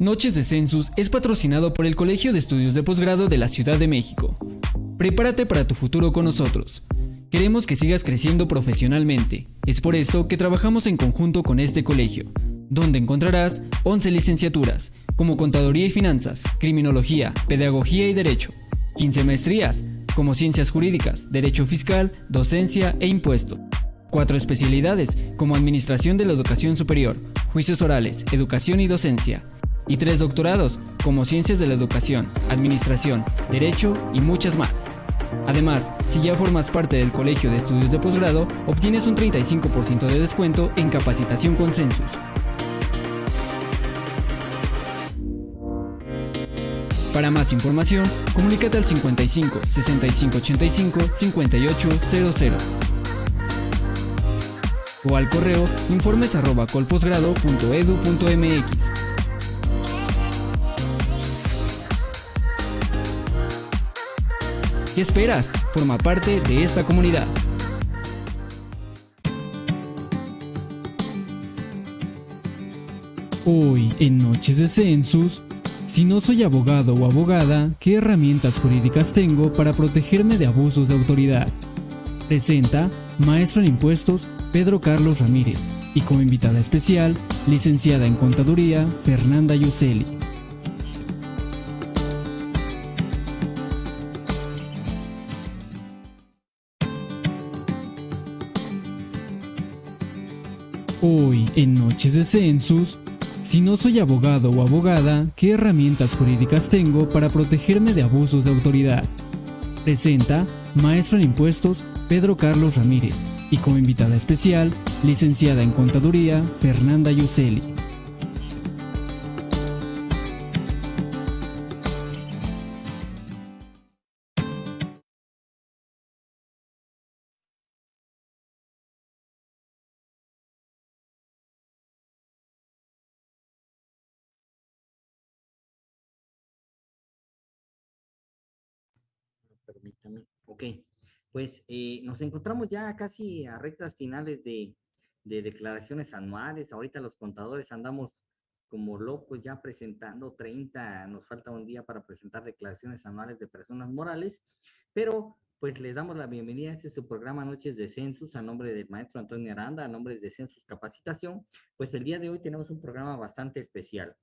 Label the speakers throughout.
Speaker 1: Noches de Census es patrocinado por el Colegio de Estudios de Posgrado de la Ciudad de México. Prepárate para tu futuro con nosotros. Queremos que sigas creciendo profesionalmente. Es por esto que trabajamos en conjunto con este colegio, donde encontrarás 11 licenciaturas, como Contaduría y Finanzas, Criminología, Pedagogía y Derecho, 15 maestrías, como Ciencias Jurídicas, Derecho Fiscal, Docencia e Impuesto. Cuatro especialidades, como Administración de la Educación Superior, Juicios Orales, Educación y Docencia, y tres doctorados, como Ciencias de la Educación, Administración, Derecho y muchas más. Además, si ya formas parte del Colegio de Estudios de Posgrado, obtienes un 35% de descuento en capacitación con Census. Para más información, comunícate al 55 65 85 5800 o al correo informes ¿Qué esperas? Forma parte de esta comunidad. Hoy, en Noches de Census, si no soy abogado o abogada, ¿qué herramientas jurídicas tengo para protegerme de abusos de autoridad? Presenta Maestro en Impuestos Pedro Carlos Ramírez y como invitada especial, licenciada en Contaduría Fernanda Yuseli. Hoy, en Noches de Census, si no soy abogado o abogada, ¿qué herramientas jurídicas tengo para protegerme de abusos de autoridad? Presenta Maestro en Impuestos Pedro Carlos Ramírez y como invitada especial, licenciada en Contaduría Fernanda Yuseli.
Speaker 2: Permítame. Ok, pues eh, nos encontramos ya casi a rectas finales de, de, declaraciones anuales. Ahorita los contadores andamos como locos ya presentando 30, nos falta un día para presentar declaraciones anuales de personas morales, pero pues les damos la bienvenida a este su programa Noches de Census a nombre del maestro Antonio Aranda, a nombre de Census Capacitación. Pues el día de hoy tenemos un programa bastante especial.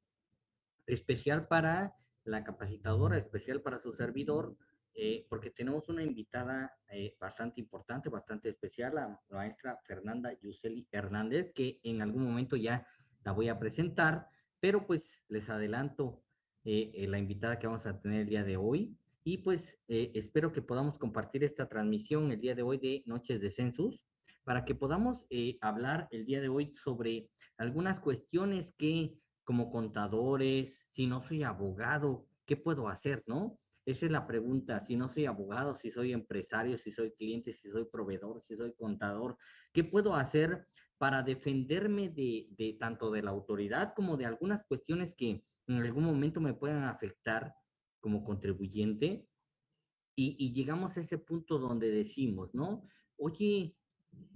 Speaker 2: Especial para la capacitadora, especial para su servidor, eh, porque tenemos una invitada eh, bastante importante, bastante especial, la maestra Fernanda Yuseli Hernández, que en algún momento ya la voy a presentar, pero pues les adelanto eh, la invitada que vamos a tener el día de hoy. Y pues espero que podamos compartir esta transmisión el día de hoy de Noches de Census, para que podamos hablar el día de hoy sobre algunas cuestiones que como contadores, si no soy abogado, ¿qué puedo hacer, no? Esa es la pregunta. Si no soy abogado, si soy empresario, si soy cliente, si soy proveedor, si soy contador, ¿qué puedo hacer para defenderme de, tanto de la autoridad como de algunas cuestiones que en algún momento me puedan afectar como contribuyente? Y, llegamos a ese punto donde decimos, ¿no? Oye,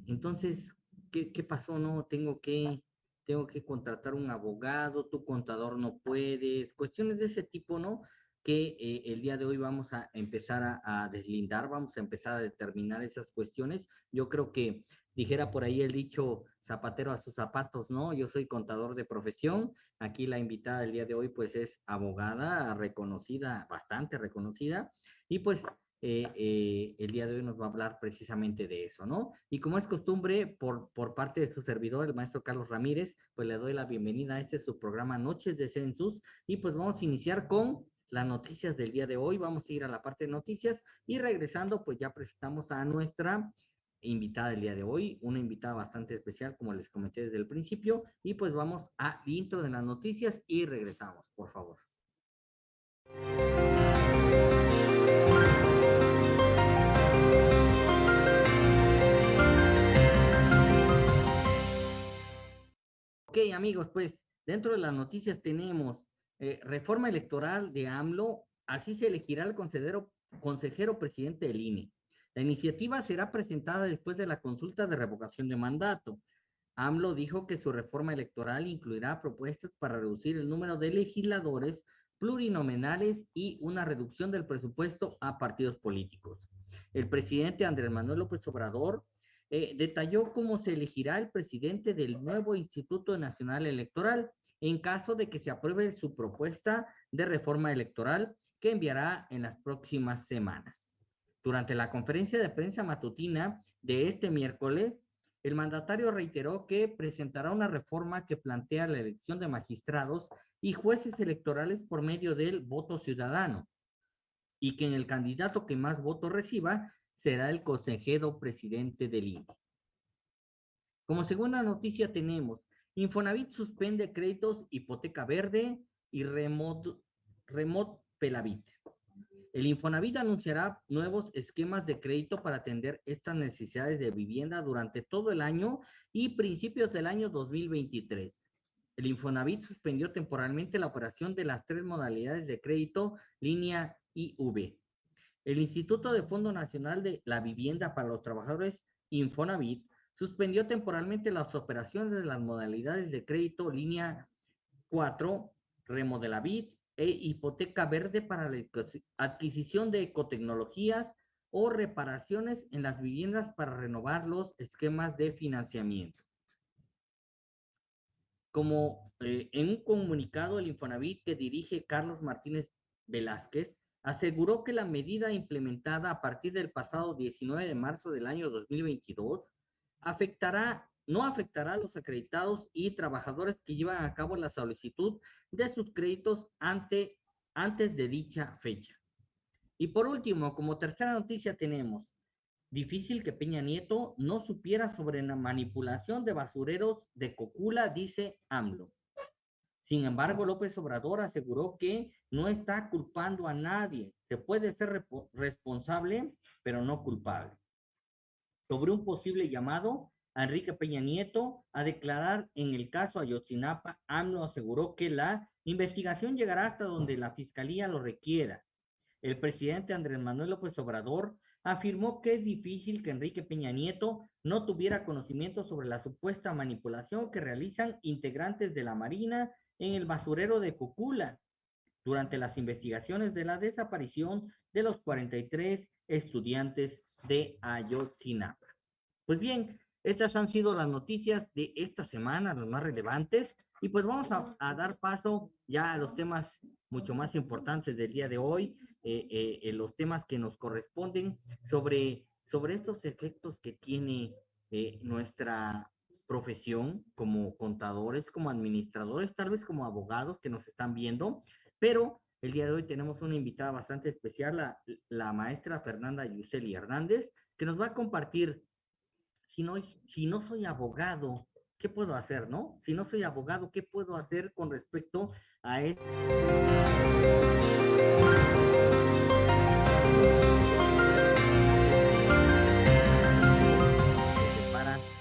Speaker 2: entonces, ¿qué, qué pasó? No, tengo que, tengo que contratar un abogado, tu contador no puedes, cuestiones de ese tipo, ¿no? Que eh, el día de hoy vamos a empezar a, deslindar, vamos a empezar a determinar esas cuestiones. Yo creo que dijera por ahí el dicho zapatero a sus zapatos, ¿no? Yo soy contador de profesión. Aquí la invitada del día de hoy pues es abogada reconocida, bastante reconocida. Y pues eh, eh, el día de hoy nos va a hablar precisamente de eso, ¿no? Y como es costumbre, por, por parte de su servidor, el maestro Carlos Ramírez, pues le doy la bienvenida a este su programa Noches de Census y pues vamos a iniciar con las noticias del día de hoy. Vamos a ir a la parte de noticias y regresando, pues ya presentamos a nuestra invitada del día de hoy, una invitada bastante especial, como les comenté desde el principio, y pues vamos a intro de las noticias y regresamos, por favor. Ok, amigos, pues dentro de las noticias tenemos eh, reforma electoral de AMLO, así se elegirá el consejero, presidente del INE. La iniciativa será presentada después de la consulta de revocación de mandato. AMLO dijo que su reforma electoral incluirá propuestas para reducir el número de legisladores plurinominales y una reducción del presupuesto a partidos políticos. El presidente Andrés Manuel López Obrador eh, detalló cómo se elegirá el presidente del nuevo Instituto Nacional Electoral en caso de que se apruebe su propuesta de reforma electoral que enviará en las próximas semanas. Durante la conferencia de prensa matutina de este miércoles, el mandatario reiteró que presentará una reforma que plantea la elección de magistrados y jueces electorales por medio del voto ciudadano y que en el candidato que más votos reciba será el consejero presidente del INE. Como segunda noticia tenemos, Infonavit suspende créditos hipoteca verde y remote, remote Pelavit. El Infonavit anunciará nuevos esquemas de crédito para atender estas necesidades de vivienda durante todo el año y principios del año 2023. El Infonavit suspendió temporalmente la operación de las tres modalidades de crédito línea IV. El Instituto de Fondo Nacional de la Vivienda para los Trabajadores Infonavit suspendió temporalmente las operaciones de las modalidades de crédito línea 4, Remodelavit, e hipoteca verde para la adquisición de ecotecnologías o reparaciones en las viviendas para renovar los esquemas de financiamiento. Como eh, en un comunicado, el Infonavit que dirige Carlos Martínez Velázquez aseguró que la medida implementada a partir del pasado 19 de marzo del año 2022 afectará no afectará a los acreditados y trabajadores que llevan a cabo la solicitud de sus créditos ante, antes de dicha fecha. Y por último, como tercera noticia tenemos, difícil que Peña Nieto no supiera sobre la manipulación de basureros de Cocula, dice AMLO. Sin embargo, López Obrador aseguró que no está culpando a nadie. Se puede ser responsable, pero no culpable. Sobre un posible llamado Enrique Peña Nieto a declarar en el caso Ayotzinapa, AMLO aseguró que la investigación llegará hasta donde la fiscalía lo requiera. El presidente Andrés Manuel López Obrador afirmó que es difícil que Enrique Peña Nieto no tuviera conocimiento sobre la supuesta manipulación que realizan integrantes de la Marina en el basurero de Cocula durante las investigaciones de la desaparición de los 43 estudiantes de Ayotzinapa. Pues bien, estas han sido las noticias de esta semana, las más relevantes. Y pues vamos a, dar paso ya a los temas mucho más importantes del día de hoy, eh, eh, eh, los temas que nos corresponden sobre, sobre estos efectos que tiene nuestra profesión como contadores, como administradores, tal vez como abogados que nos están viendo, pero el día de hoy tenemos una invitada bastante especial, la, maestra Fernanda Yuseli Hernández, que nos va a compartir si no, si no soy abogado, ¿qué puedo hacer, no? Si no soy abogado, ¿qué puedo hacer con respecto a esto?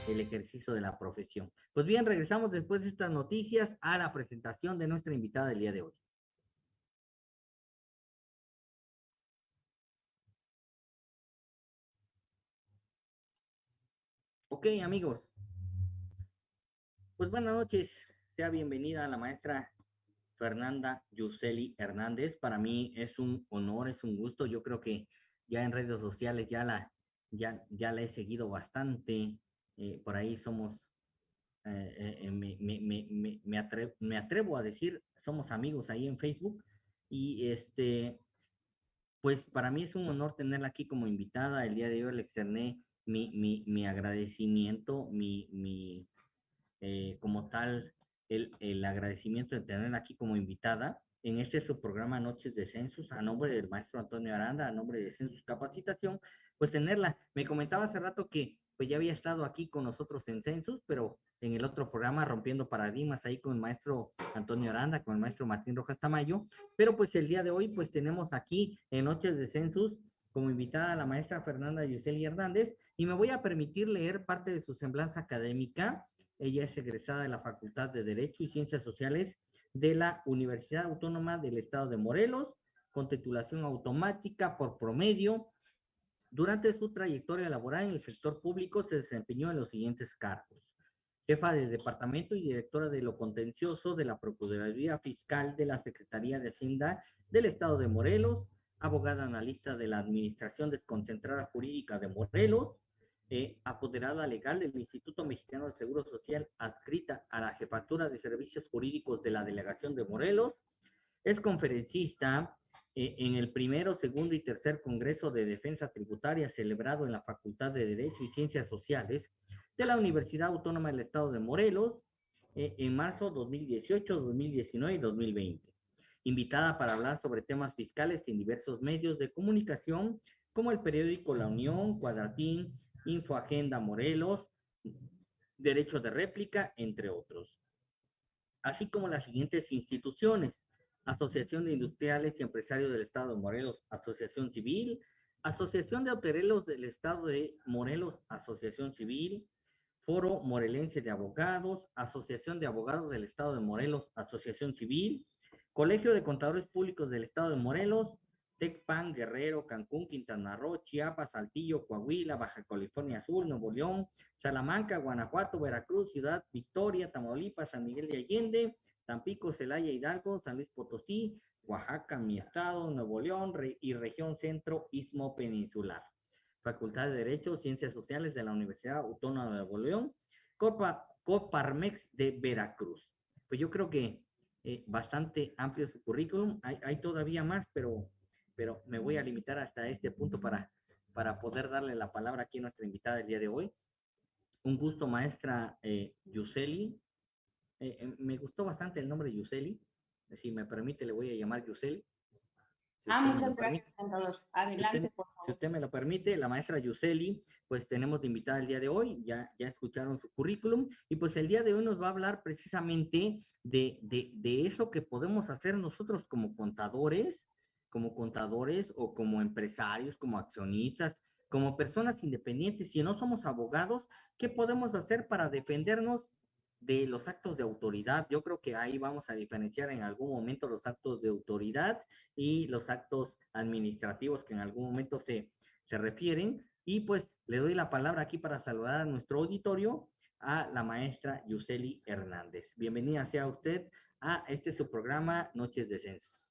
Speaker 2: el ejercicio de la profesión. Pues bien, regresamos después de estas noticias a la presentación de nuestra invitada del día de hoy. Ok, amigos. Pues buenas noches. Sea bienvenida la maestra Fernanda Yuseli Hernández. Para mí es un honor, es un gusto. Yo creo que ya en redes sociales ya la, ya, ya la he seguido bastante. Eh, por ahí somos, eh, eh, me, me, me, atrevo, me atrevo a decir, somos amigos ahí en Facebook. Y este, pues para mí es un honor tenerla aquí como invitada. El día de hoy le externé mi, mi, mi agradecimiento, mi, mi eh, como tal, el, el, agradecimiento de tenerla aquí como invitada en este su programa Noches de Census, a nombre del maestro Antonio Aranda, a nombre de Census Capacitación, pues tenerla. Me comentaba hace rato que pues ya había estado aquí con nosotros en Census, pero en el otro programa Rompiendo Paradigmas, ahí con el maestro Antonio Aranda, con el maestro Martín Rojas Tamayo, pero pues el día de hoy pues tenemos aquí en Noches de Census como invitada la maestra Fernanda Yuseli Hernández y me voy a permitir leer parte de su semblanza académica. Ella es egresada de la Facultad de Derecho y Ciencias Sociales de la Universidad Autónoma del Estado de Morelos, con titulación automática por promedio. Durante su trayectoria laboral en el sector público se desempeñó en los siguientes cargos. jefa del departamento y directora de lo contencioso de la Procuraduría Fiscal de la Secretaría de Hacienda del Estado de Morelos, abogada analista de la Administración Desconcentrada Jurídica de Morelos, eh, apoderada legal del Instituto Mexicano de Seguro Social, adscrita a la Jefatura de Servicios Jurídicos de la Delegación de Morelos. Es conferencista eh, en el primero, segundo y tercer Congreso de Defensa Tributaria celebrado en la Facultad de Derecho y Ciencias Sociales de la Universidad Autónoma del Estado de Morelos eh, en marzo 2018, 2019 y 2020. Invitada para hablar sobre temas fiscales en diversos medios de comunicación como el periódico La Unión, Cuadratín, Infoagenda Morelos, Derecho de Réplica, entre otros. Así como las siguientes instituciones, Asociación de Industriales y Empresarios del Estado de Morelos, Asociación Civil, Asociación de Hoteleros del Estado de Morelos, Asociación Civil, Foro Morelense de Abogados, Asociación de Abogados del Estado de Morelos, Asociación Civil, Colegio de Contadores Públicos del Estado de Morelos, Tecpan, Guerrero, Cancún, Quintana Roo, Chiapas, Saltillo, Coahuila, Baja California Sur, Nuevo León, Salamanca, Guanajuato, Veracruz, Ciudad Victoria, Tamaulipas, San Miguel de Allende, Tampico, Celaya, Hidalgo, San Luis Potosí, Oaxaca, mi estado, Nuevo León y región centro, Istmo Peninsular. Facultad de Derecho, Ciencias Sociales de la Universidad Autónoma de Nuevo León, Copa, Coparmex de Veracruz. Pues yo creo que eh, bastante amplio su currículum. Hay, todavía más, pero pero me voy a limitar hasta este punto para, para poder darle la palabra aquí a nuestra invitada del día de hoy. Un gusto, maestra eh, Yuseli. Eh, eh, me gustó bastante el nombre Yuseli. Si me permite, le voy a llamar Yuseli.
Speaker 3: Ah, muchas gracias. Adelante,
Speaker 2: por favor. Si usted me lo permite, la maestra Yuseli, pues tenemos de invitada el día de hoy, ya, ya escucharon su currículum, y pues el día de hoy nos va a hablar precisamente de, de, de eso que podemos hacer nosotros como contadores, como contadores o como empresarios, como accionistas, como personas independientes, si no somos abogados, ¿qué podemos hacer para defendernos de los actos de autoridad? Yo creo que ahí vamos a diferenciar en algún momento los actos de autoridad y los actos administrativos que en algún momento se, se refieren. Y pues le doy la palabra aquí para saludar a nuestro auditorio a la maestra Yuseli Hernández. Bienvenida sea usted a este su programa Noches de Censos.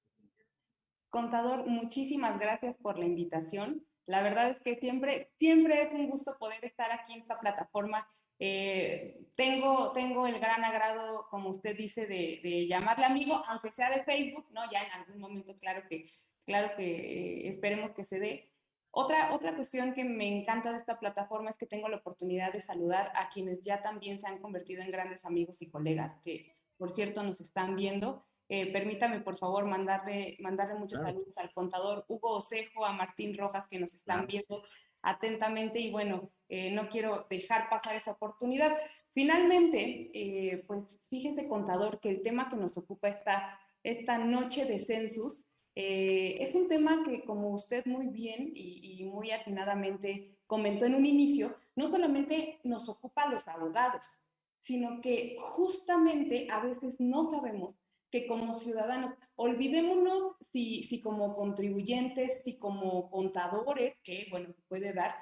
Speaker 3: Contador, muchísimas gracias por la invitación. La verdad es que siempre, siempre es un gusto poder estar aquí en esta plataforma. Eh, tengo, tengo el gran agrado, como usted dice, de, llamarle amigo, aunque sea de Facebook, ¿no? Ya en algún momento, claro que, claro que eh, esperemos que se dé. Otra, otra cuestión que me encanta de esta plataforma es que tengo la oportunidad de saludar a quienes ya también se han convertido en grandes amigos y colegas, que por cierto nos están viendo. Eh, permítame, por favor, mandarle, mandarle muchos saludos al contador Hugo Osejo, a Martín Rojas, que nos están viendo atentamente y bueno, eh, no quiero dejar pasar esa oportunidad. Finalmente, eh, pues fíjese, contador, que el tema que nos ocupa esta, esta noche de census es un tema que, como usted muy bien y, y muy atinadamente comentó en un inicio, no solamente nos ocupa a los abogados, sino que justamente a veces no sabemos que como ciudadanos, olvidémonos si, si como contribuyentes, si como contadores, que bueno, se puede dar,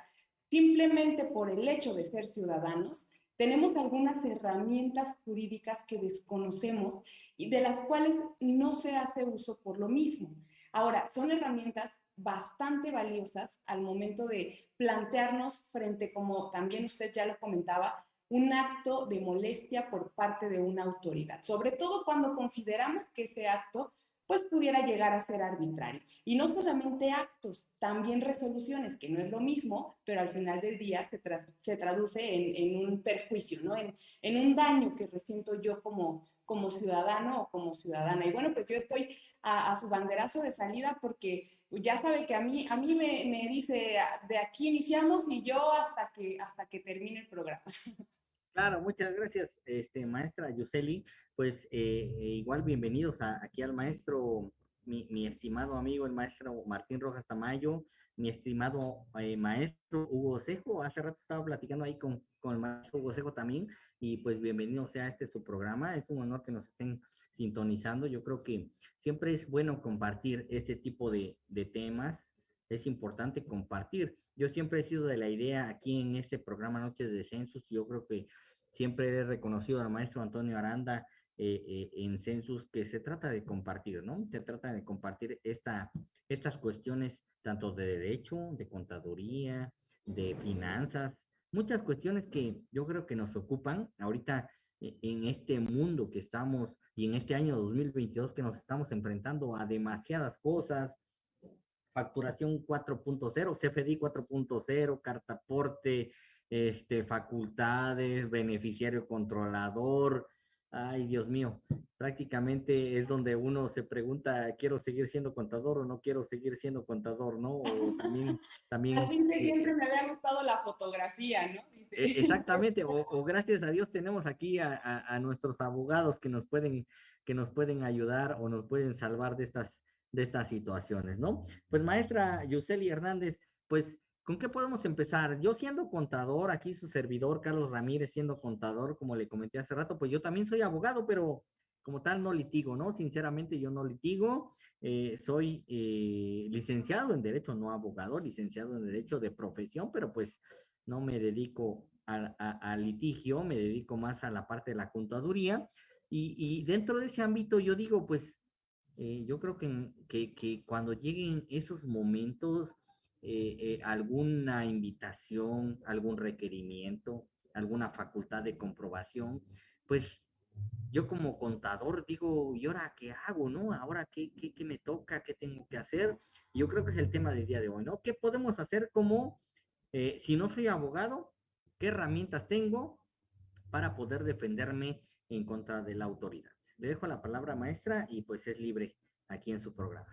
Speaker 3: simplemente por el hecho de ser ciudadanos, tenemos algunas herramientas jurídicas que desconocemos y de las cuales no se hace uso por lo mismo. Ahora, son herramientas bastante valiosas al momento de plantearnos frente, como también usted ya lo comentaba, un acto de molestia por parte de una autoridad, sobre todo cuando consideramos que ese acto pues pudiera llegar a ser arbitrario. Y no solamente actos, también resoluciones, que no es lo mismo, pero al final del día se, se traduce en, un perjuicio, ¿no? En, en, un daño que resiento yo como, como ciudadano o como ciudadana. Y bueno, pues yo estoy a, a su banderazo de salida porque ya sabe que a mí, a mí me, me, dice, de aquí iniciamos y yo hasta que, hasta que termine el programa.
Speaker 2: Claro, muchas gracias, este, maestra Yuseli. Pues eh, igual bienvenidos aquí al maestro, mi, estimado amigo, el maestro Martín Rojas Tamayo, mi estimado eh, maestro Hugo Cejo. Hace rato estaba platicando ahí con, con el maestro Hugo Cejo también y pues bienvenido sea este su programa. Es un honor que nos estén sintonizando. Yo creo que siempre es bueno compartir este tipo de temas. Es importante compartir. Yo siempre he sido de la idea aquí en este programa Noches de Censos. Yo creo que siempre he reconocido al maestro Antonio Aranda eh, eh, en Census que se trata de compartir, ¿no? Se trata de compartir esta, estas cuestiones tanto de derecho, de contaduría, de finanzas, muchas cuestiones que yo creo que nos ocupan ahorita eh, en este mundo que estamos y en este año 2022 que nos estamos enfrentando a demasiadas cosas, facturación 4.0, CFDI 4.0, cartaporte, este, facultades, beneficiario controlador, Ay, Dios mío, prácticamente es donde uno se pregunta, ¿quiero seguir siendo contador o no quiero seguir siendo contador, no? O también... también
Speaker 3: fin de eh, siempre me había gustado la fotografía, ¿no?
Speaker 2: E, exactamente, o, gracias a Dios tenemos aquí a, nuestros abogados que nos pueden que nos pueden ayudar o nos pueden salvar de estas, de estas situaciones, ¿no? Pues maestra Yuseli Hernández, pues ¿Con qué podemos empezar? Yo siendo contador, aquí su servidor, Carlos Ramírez, siendo contador, como le comenté hace rato, pues yo también soy abogado, pero como tal no litigo, ¿no? Sinceramente yo no litigo, eh, soy eh, licenciado en Derecho, no abogado, licenciado en Derecho de profesión, pero pues no me dedico al litigio, me dedico más a la parte de la contaduría. Y, dentro de ese ámbito yo digo, pues eh, yo creo que, que, que cuando lleguen esos momentos eh, eh, alguna invitación, algún requerimiento, alguna facultad de comprobación, pues yo como contador digo, ¿y ahora qué hago, no? ¿Ahora qué, qué, me toca? ¿Qué tengo que hacer? Yo creo que es el tema del día de hoy, ¿no? ¿Qué podemos hacer como, si no soy abogado, qué herramientas tengo para poder defenderme en contra de la autoridad? Le dejo la palabra maestra y pues es libre aquí en su programa.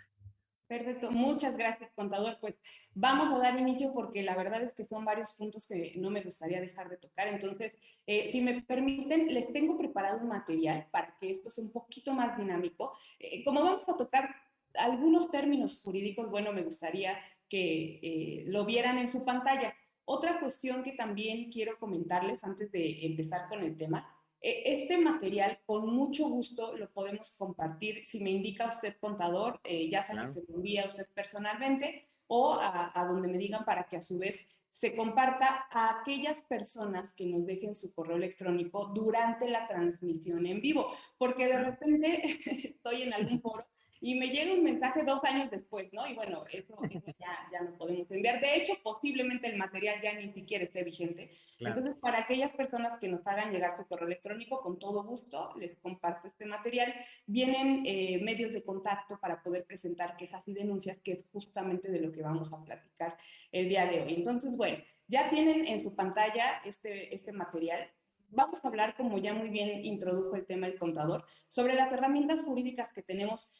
Speaker 3: Perfecto, muchas gracias, contador. Pues vamos a dar inicio porque la verdad es que son varios puntos que no me gustaría dejar de tocar. Entonces, eh, si me permiten, les tengo preparado un material para que esto sea un poquito más dinámico. Eh, como vamos a tocar algunos términos jurídicos, bueno, me gustaría que eh, lo vieran en su pantalla. Otra cuestión que también quiero comentarles antes de empezar con el tema este material con mucho gusto lo podemos compartir si me indica usted contador, eh, ya sea que se lo envía a usted personalmente o a, donde me digan para que a su vez se comparta a aquellas personas que nos dejen su correo electrónico durante la transmisión en vivo, porque de repente estoy en algún foro y me llega un mensaje dos años después, ¿no? Y bueno, eso, ya, ya, no podemos enviar. De hecho, posiblemente el material ya ni siquiera esté vigente. Entonces, para aquellas personas que nos hagan llegar su correo electrónico, con todo gusto les comparto este material. Vienen eh, medios de contacto para poder presentar quejas y denuncias, que es justamente de lo que vamos a platicar el día de hoy. Entonces, bueno, ya tienen en su pantalla este, este material vamos a hablar, como ya muy bien introdujo el tema el contador, sobre las herramientas jurídicas que tenemos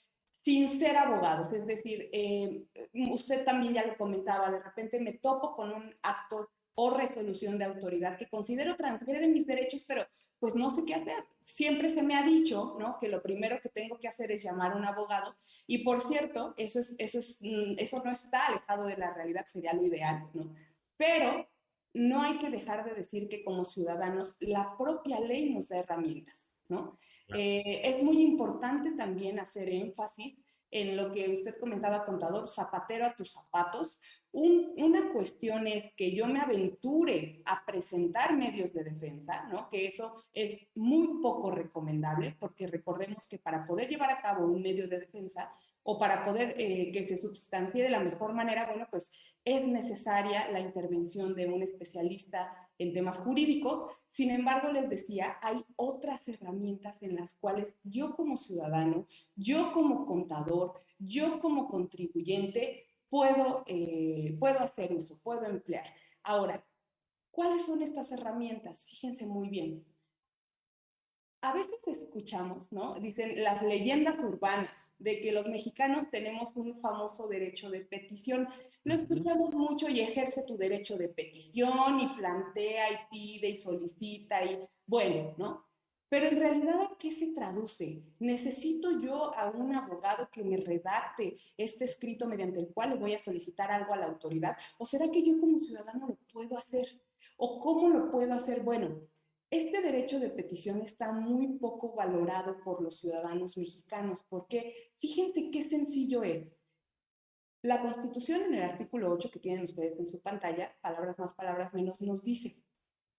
Speaker 3: sin ser abogados. Es decir, eh, usted también ya lo comentaba, de repente me topo con un acto o resolución de autoridad que considero transgrede mis derechos, pero pues no sé qué hacer. Siempre se me ha dicho, ¿no? Que lo primero que tengo que hacer es llamar a un abogado. Y por cierto, eso, es, eso, es, mm, eso no está alejado de la realidad, sería lo ideal, ¿no? Pero no hay que dejar de decir que como ciudadanos la propia ley nos da herramientas, ¿no? Eh, es muy importante también hacer énfasis en lo que usted comentaba, contador, zapatero a tus zapatos. una cuestión es que yo me aventure a presentar medios de defensa, ¿no? Que eso es muy poco recomendable, porque recordemos que para poder llevar a cabo un medio de defensa o para poder eh, que se substancie de la mejor manera, bueno, pues es necesaria la intervención de un especialista en temas jurídicos. Sin embargo, les decía, hay otras herramientas en las cuales yo como ciudadano, yo como contador, yo como contribuyente puedo, eh, puedo hacer uso, puedo emplear. Ahora, ¿cuáles son estas herramientas? Fíjense muy bien a veces escuchamos, ¿no? Dicen las leyendas urbanas de que los mexicanos tenemos un famoso derecho de petición. Lo escuchamos mucho y ejerce tu derecho de petición y plantea y pide y solicita y bueno, ¿no? Pero en realidad, ¿a qué se traduce? ¿Necesito yo a un abogado que me redacte este escrito mediante el cual le voy a solicitar algo a la autoridad? ¿O será que yo como ciudadano lo puedo hacer? ¿O cómo lo puedo hacer? Bueno, este derecho de petición está muy poco valorado por los ciudadanos mexicanos, porque fíjense qué sencillo es. La Constitución en el artículo 8 que tienen ustedes en su pantalla, palabras más, palabras menos, nos dice,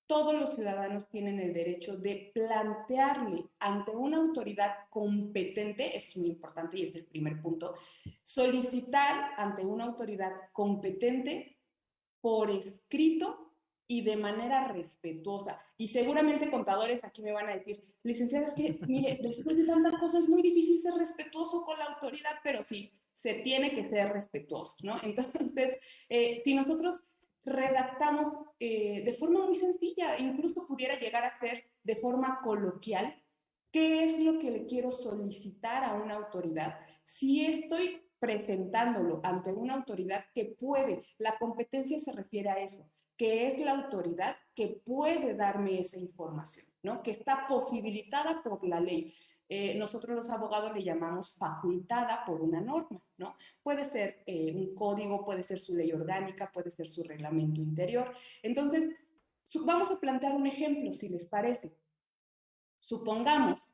Speaker 3: todos los ciudadanos tienen el derecho de plantearle ante una autoridad competente, es muy importante y es el primer punto, solicitar ante una autoridad competente por escrito y de manera respetuosa. Y seguramente contadores aquí me van a decir, licenciada, es que, mire, después de tantas cosas es muy difícil ser respetuoso con la autoridad, pero sí, se tiene que ser respetuoso, ¿no? Entonces, eh, si nosotros redactamos eh, de forma muy sencilla, incluso pudiera llegar a ser de forma coloquial, qué es lo que le quiero solicitar a una autoridad. Si estoy presentándolo ante una autoridad que puede, la competencia se refiere a eso, que es la autoridad que puede darme esa información, ¿no? Que está posibilitada por la ley. Eh, nosotros los abogados le llamamos facultada por una norma, ¿no? Puede ser eh, un código, puede ser su ley orgánica, puede ser su reglamento interior. Entonces, vamos a plantear un ejemplo, si les parece. Supongamos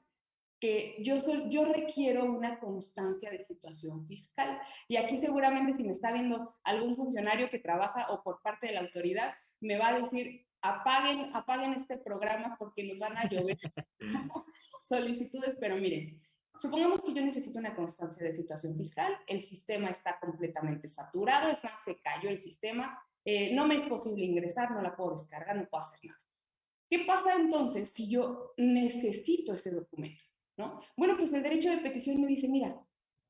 Speaker 3: que yo, soy, yo requiero una constancia de situación fiscal. Y aquí seguramente si me está viendo algún funcionario que trabaja o por parte de la autoridad, me va a decir, apaguen, apaguen este programa porque nos van a llover solicitudes, pero miren, supongamos que yo necesito una constancia de situación fiscal, el sistema está completamente saturado, es más, se cayó el sistema, eh, no me es posible ingresar, no la puedo descargar, no puedo hacer nada. ¿Qué pasa entonces si yo necesito ese documento? ¿No? Bueno, pues el derecho de petición me dice, mira,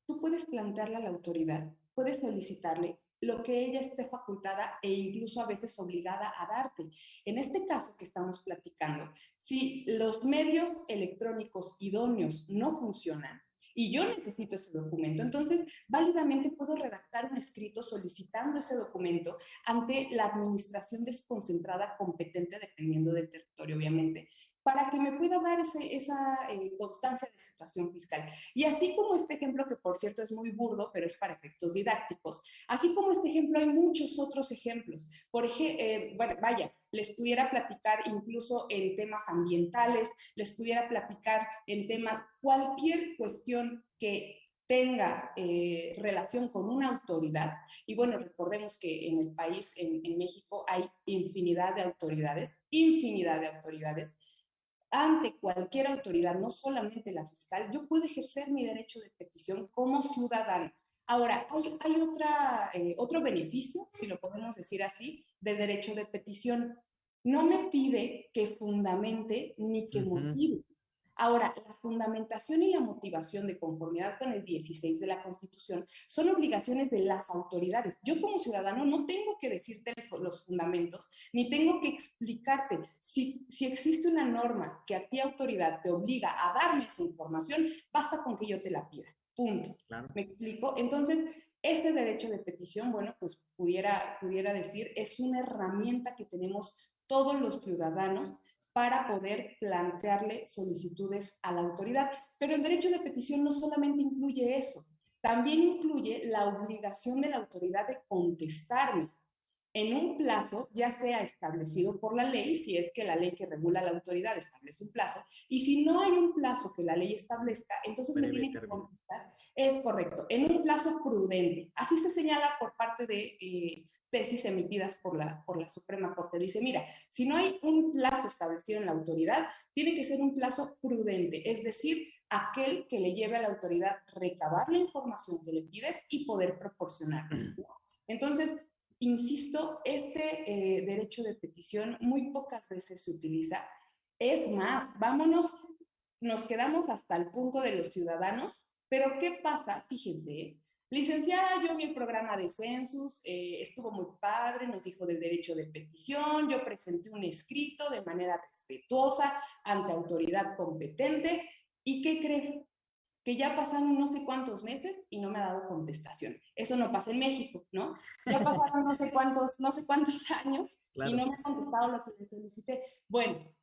Speaker 3: tú puedes plantearle a la autoridad, puedes solicitarle lo que ella esté facultada e incluso a veces obligada a darte. En este caso que estamos platicando, si los medios electrónicos idóneos no funcionan, y yo necesito ese documento. Entonces, válidamente puedo redactar un escrito solicitando ese documento ante la administración desconcentrada competente, dependiendo del territorio, obviamente, para que me pueda dar esa eh, constancia de situación fiscal. Y así como este ejemplo, que por cierto es muy burdo, pero es para efectos didácticos, así como este ejemplo hay muchos otros ejemplos. Por ejemplo, eh, bueno, vaya, les pudiera platicar incluso en temas ambientales, les pudiera platicar en temas, cualquier cuestión que tenga eh, relación con una autoridad, y bueno, recordemos que en el país, en, en México, hay infinidad de autoridades, infinidad de autoridades, ante cualquier autoridad, no solamente la fiscal, yo puedo ejercer mi derecho de petición como ciudadano. Ahora, hay, otra, eh, otro beneficio, si lo podemos decir así, de derecho de petición. No me pide que fundamente ni que motive. Ahora, la fundamentación y la motivación de conformidad con el 16 de la Constitución son obligaciones de las autoridades. Yo como ciudadano no tengo que decirte los fundamentos, ni tengo que explicarte. Si, si existe una norma que a ti autoridad te obliga a darme esa información, basta con que yo te la pida. Punto. ¿Me explico? Entonces, este derecho de petición, bueno, pues pudiera, pudiera decir, es una herramienta que tenemos todos los ciudadanos para poder plantearle solicitudes a la autoridad. Pero el derecho de petición no solamente incluye eso, también incluye la obligación de la autoridad de contestarme en un plazo, ya sea establecido por la ley, si es que la ley que regula la autoridad establece un plazo, y si no hay un plazo que la ley establezca, entonces me tiene que contestar. Es correcto, en un plazo prudente. Así se señala por parte de eh, tesis emitidas por la, por la Suprema Corte. Dice, mira, si no hay un plazo establecido en la autoridad, tiene que ser un plazo prudente, es decir, aquel que le lleve a la autoridad recabar la información que le pides y poder proporcionar. Entonces, insisto, este eh, derecho de petición muy pocas veces se utiliza. Es más, vámonos, nos quedamos hasta el punto de los ciudadanos, pero ¿qué pasa? Fíjense, Licenciada, yo vi el programa de Census, eh, estuvo muy padre, nos dijo del derecho de petición, yo presenté un escrito de manera respetuosa ante autoridad competente y ¿qué creen? Que ya pasaron no sé cuántos meses y no me ha dado contestación. Eso no pasa en México, ¿no? Ya pasaron no sé cuántos, no sé cuántos años y no me ha contestado lo que le solicité. Bueno,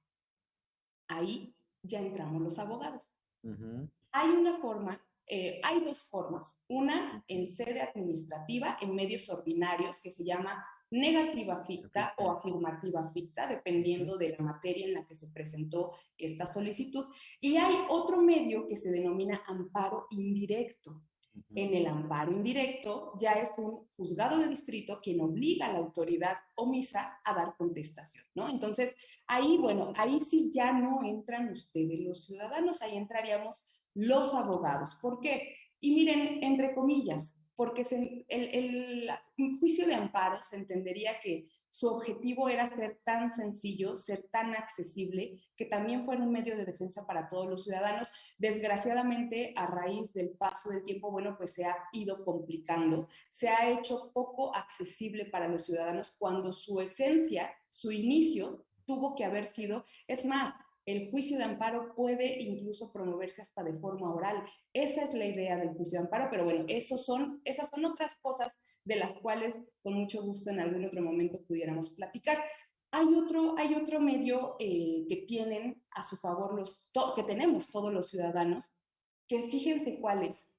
Speaker 3: ahí ya entramos los abogados. Hay una forma eh, hay dos formas. Una en sede administrativa, en medios ordinarios, que se llama negativa ficta o afirmativa ficta, dependiendo de la materia en la que se presentó esta solicitud. Y hay otro medio que se denomina amparo indirecto. En el amparo indirecto ya es un juzgado de distrito quien obliga a la autoridad omisa a dar contestación, ¿no? Entonces, ahí, bueno, ahí sí ya no entran ustedes los ciudadanos, ahí entraríamos los abogados. ¿Por qué? Y miren, entre comillas, porque el, el juicio de amparo se entendería que su objetivo era ser tan sencillo, ser tan accesible, que también fuera un medio de defensa para todos los ciudadanos. Desgraciadamente, a raíz del paso del tiempo, bueno, pues se ha ido complicando, se ha hecho poco accesible para los ciudadanos cuando su esencia, su inicio, tuvo que haber sido, es más, el juicio de amparo puede incluso promoverse hasta de forma oral. Esa es la idea del juicio de amparo, pero bueno, esas son otras cosas de las cuales con mucho gusto en algún otro momento pudiéramos platicar. Hay otro, hay otro medio eh, que tienen a su favor los, que tenemos todos los ciudadanos, que fíjense cuál es.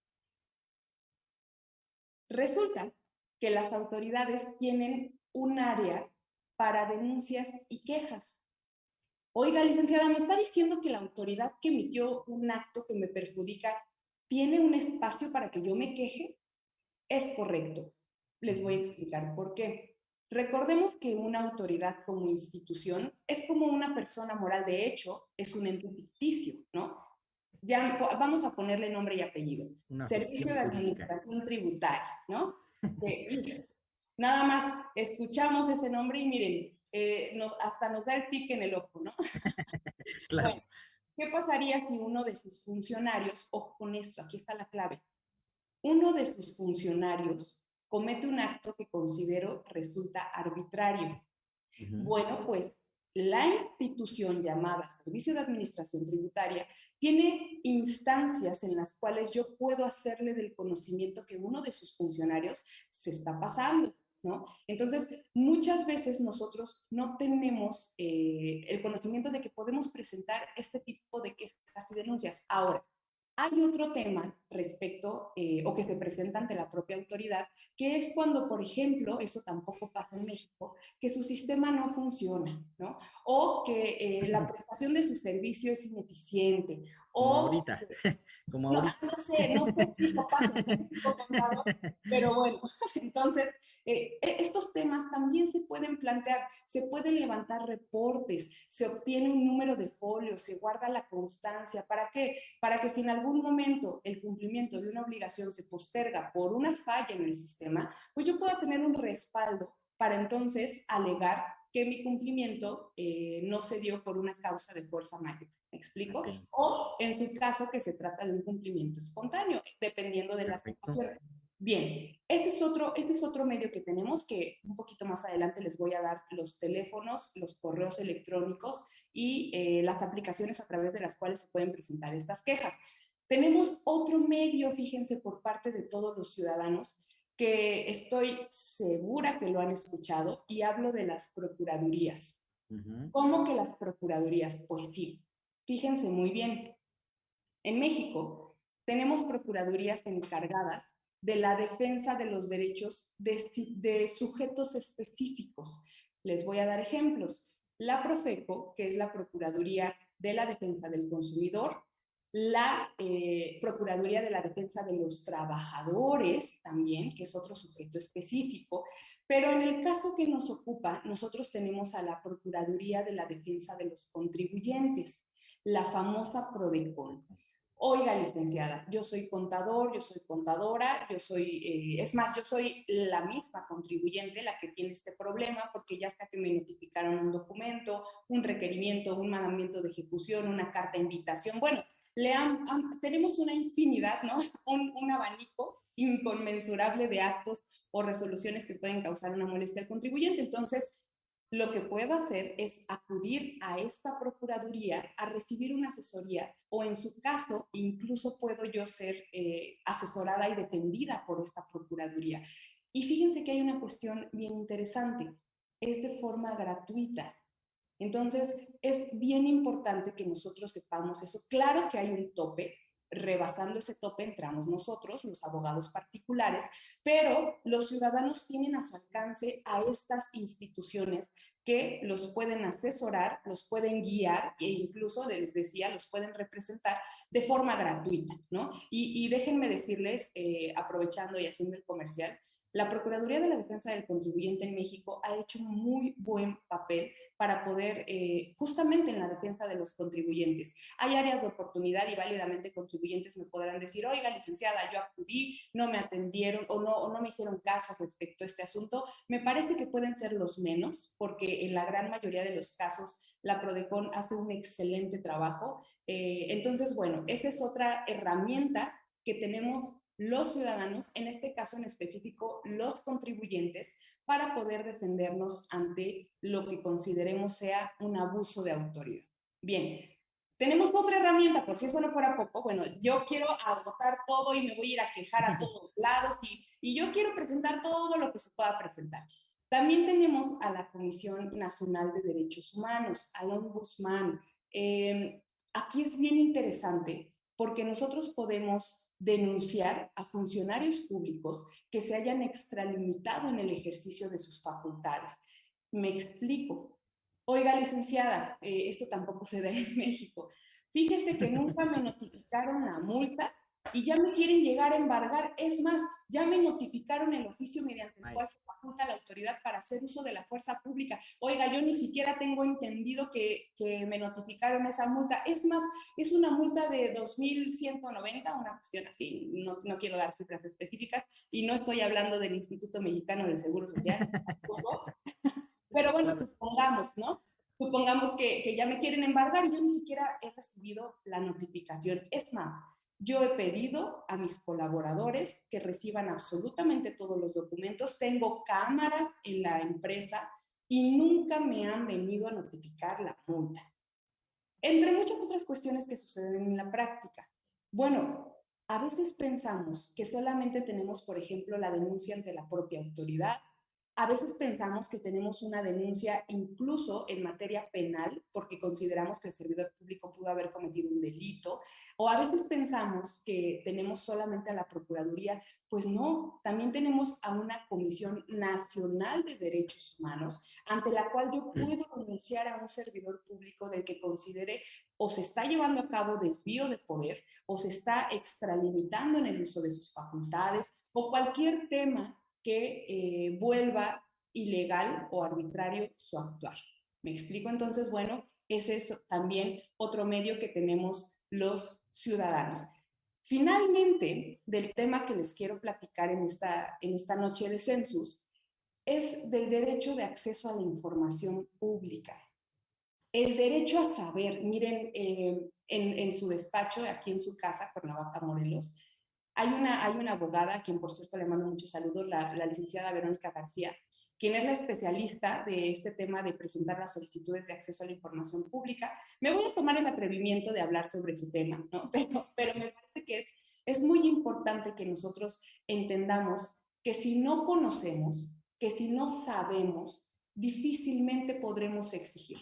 Speaker 3: Resulta que las autoridades tienen un área para denuncias y quejas. Oiga, licenciada, me está diciendo que la autoridad que emitió un acto que me perjudica tiene un espacio para que yo me queje. Es correcto. Les voy a explicar por qué. Recordemos que una autoridad como institución es como una persona moral, de hecho, es un ente ficticio, ¿no? Ya vamos a ponerle nombre y apellido. Servicio de Administración Tributaria, ¿no? nada más escuchamos ese nombre y miren, eh, hasta nos da el tic en el ojo, ¿no? claro. ¿Qué pasaría si uno de sus funcionarios, ojo con esto, aquí está la clave, uno de sus funcionarios comete un acto que considero resulta arbitrario. Bueno, pues la institución llamada Servicio de Administración Tributaria tiene instancias en las cuales yo puedo hacerle del conocimiento que uno de sus funcionarios se está pasando. Entonces, muchas veces nosotros no tenemos eh, el conocimiento de que podemos presentar este tipo de quejas y denuncias. Ahora, hay otro tema respecto eh, o que se presenta ante la propia autoridad, que es cuando, por ejemplo, eso tampoco pasa en México, que su sistema no funciona, ¿no? O que eh, la prestación de su servicio es ineficiente.
Speaker 2: Como ahorita, como
Speaker 3: no, No sé, no sé si pasa pero bueno, entonces, eh, e, estos temas también se pueden plantear, se pueden levantar reportes, se obtiene un número de folios, se guarda la constancia, ¿para qué? Para que si en algún momento el cumplimiento de una obligación se posterga por una falla en el sistema, pues yo pueda tener un respaldo para entonces alegar que mi cumplimiento eh, no se dio por una causa de fuerza mayor. ¿Me explico? O en su caso que se trata de un cumplimiento espontáneo, dependiendo de la situación. Bien, este es, otro, este es otro medio que tenemos que un poquito más adelante les voy a dar los teléfonos, los correos electrónicos y eh, las aplicaciones a través de las cuales se pueden presentar estas quejas. Tenemos otro medio, fíjense, por parte de todos los ciudadanos, que estoy segura que lo han escuchado, y hablo de las procuradurías. ¿Cómo que las procuradurías? Pues sí, fíjense muy bien. En México tenemos procuradurías encargadas de la defensa de los derechos de, de, sujetos específicos. Les voy a dar ejemplos. La Profeco, que es la Procuraduría de la Defensa del Consumidor, la eh, Procuraduría de la Defensa de los Trabajadores también, que es otro sujeto específico, pero en el caso que nos ocupa, nosotros tenemos a la Procuraduría de la Defensa de los Contribuyentes, la famosa PRODECON. Oiga, licenciada, yo soy contador, yo soy contadora, yo soy, eh, es más, yo soy la misma contribuyente la que tiene este problema porque ya hasta que me notificaron un documento, un requerimiento, un mandamiento de ejecución, una carta de invitación, bueno, le tenemos una infinidad, ¿no? Un, un abanico inconmensurable de actos o resoluciones que pueden causar una molestia al contribuyente. Entonces, lo que puedo hacer es acudir a esta Procuraduría a recibir una asesoría o en su caso incluso puedo yo ser eh, asesorada y defendida por esta Procuraduría. Y fíjense que hay una cuestión bien interesante, es de forma gratuita. Entonces, es bien importante que nosotros sepamos eso. Claro que hay un tope, rebasando ese tope entramos nosotros, los abogados particulares, pero los ciudadanos tienen a su alcance a estas instituciones que los pueden asesorar, los pueden guiar e incluso, les decía, los pueden representar de forma gratuita, ¿no? Y, déjenme decirles, eh, aprovechando y haciendo el comercial, la Procuraduría de la Defensa del Contribuyente en México ha hecho un muy buen papel para poder, eh, justamente en la defensa de los contribuyentes. Hay áreas de oportunidad y válidamente contribuyentes me podrán decir, oiga, licenciada, yo acudí, no me atendieron o no, o no me hicieron caso respecto a este asunto. Me parece que pueden ser los menos, porque en la gran mayoría de los casos la Prodecon hace un excelente trabajo. Eh, entonces, bueno, esa es otra herramienta que tenemos los ciudadanos, en este caso en específico los contribuyentes, para poder defendernos ante lo que consideremos sea un abuso de autoridad. Bien, tenemos otra herramienta, por si eso no fuera poco, bueno, yo quiero agotar todo y me voy a ir a quejar a todos lados y, y yo quiero presentar todo lo que se pueda presentar. También tenemos a la Comisión Nacional de Derechos Humanos, al Ombudsman. Eh, aquí es bien interesante porque nosotros podemos denunciar a funcionarios públicos que se hayan extralimitado en el ejercicio de sus facultades. Me explico. Oiga, licenciada, eh, esto tampoco se da en México. Fíjese que nunca me notificaron la multa y ya me quieren llegar a embargar. Es más, ya me notificaron el oficio mediante el cual se faculta la autoridad para hacer uso de la fuerza pública. Oiga, yo ni siquiera tengo entendido que, que me notificaron esa multa. Es más, es una multa de 2.190, una cuestión así. No, no quiero dar cifras específicas y no estoy hablando del Instituto Mexicano del Seguro Social. Pero bueno, supongamos, ¿no? Supongamos que, que ya me quieren embargar y yo ni siquiera he recibido la notificación. Es más, yo he pedido a mis colaboradores que reciban absolutamente todos los documentos. Tengo cámaras en la empresa y nunca me han venido a notificar la multa. Entre muchas otras cuestiones que suceden en la práctica. Bueno, a veces pensamos que solamente tenemos, por ejemplo, la denuncia ante la propia autoridad a veces pensamos que tenemos una denuncia incluso en materia penal porque consideramos que el servidor público pudo haber cometido un delito, o a veces pensamos que tenemos solamente a la Procuraduría, pues no, también tenemos a una Comisión Nacional de Derechos Humanos ante la cual yo puedo denunciar a un servidor público del que considere o se está llevando a cabo desvío de poder o se está extralimitando en el uso de sus facultades o cualquier tema que eh, vuelva ilegal o arbitrario su actuar. ¿Me explico? Entonces, bueno, ese es también otro medio que tenemos los ciudadanos. Finalmente, del tema que les quiero platicar en esta, en esta noche de census, es del derecho de acceso a la información pública. El derecho a saber, miren, eh, en, su despacho, aquí en su casa, Cuernavaca, Morelos, hay una, hay una abogada, a quien por cierto le mando muchos saludos, la, la licenciada Verónica García, quien es la especialista de este tema de presentar las solicitudes de acceso a la información pública. Me voy a tomar el atrevimiento de hablar sobre su tema, ¿no? pero, pero me parece que es, es muy importante que nosotros entendamos que si no conocemos, que si no sabemos, difícilmente podremos exigir.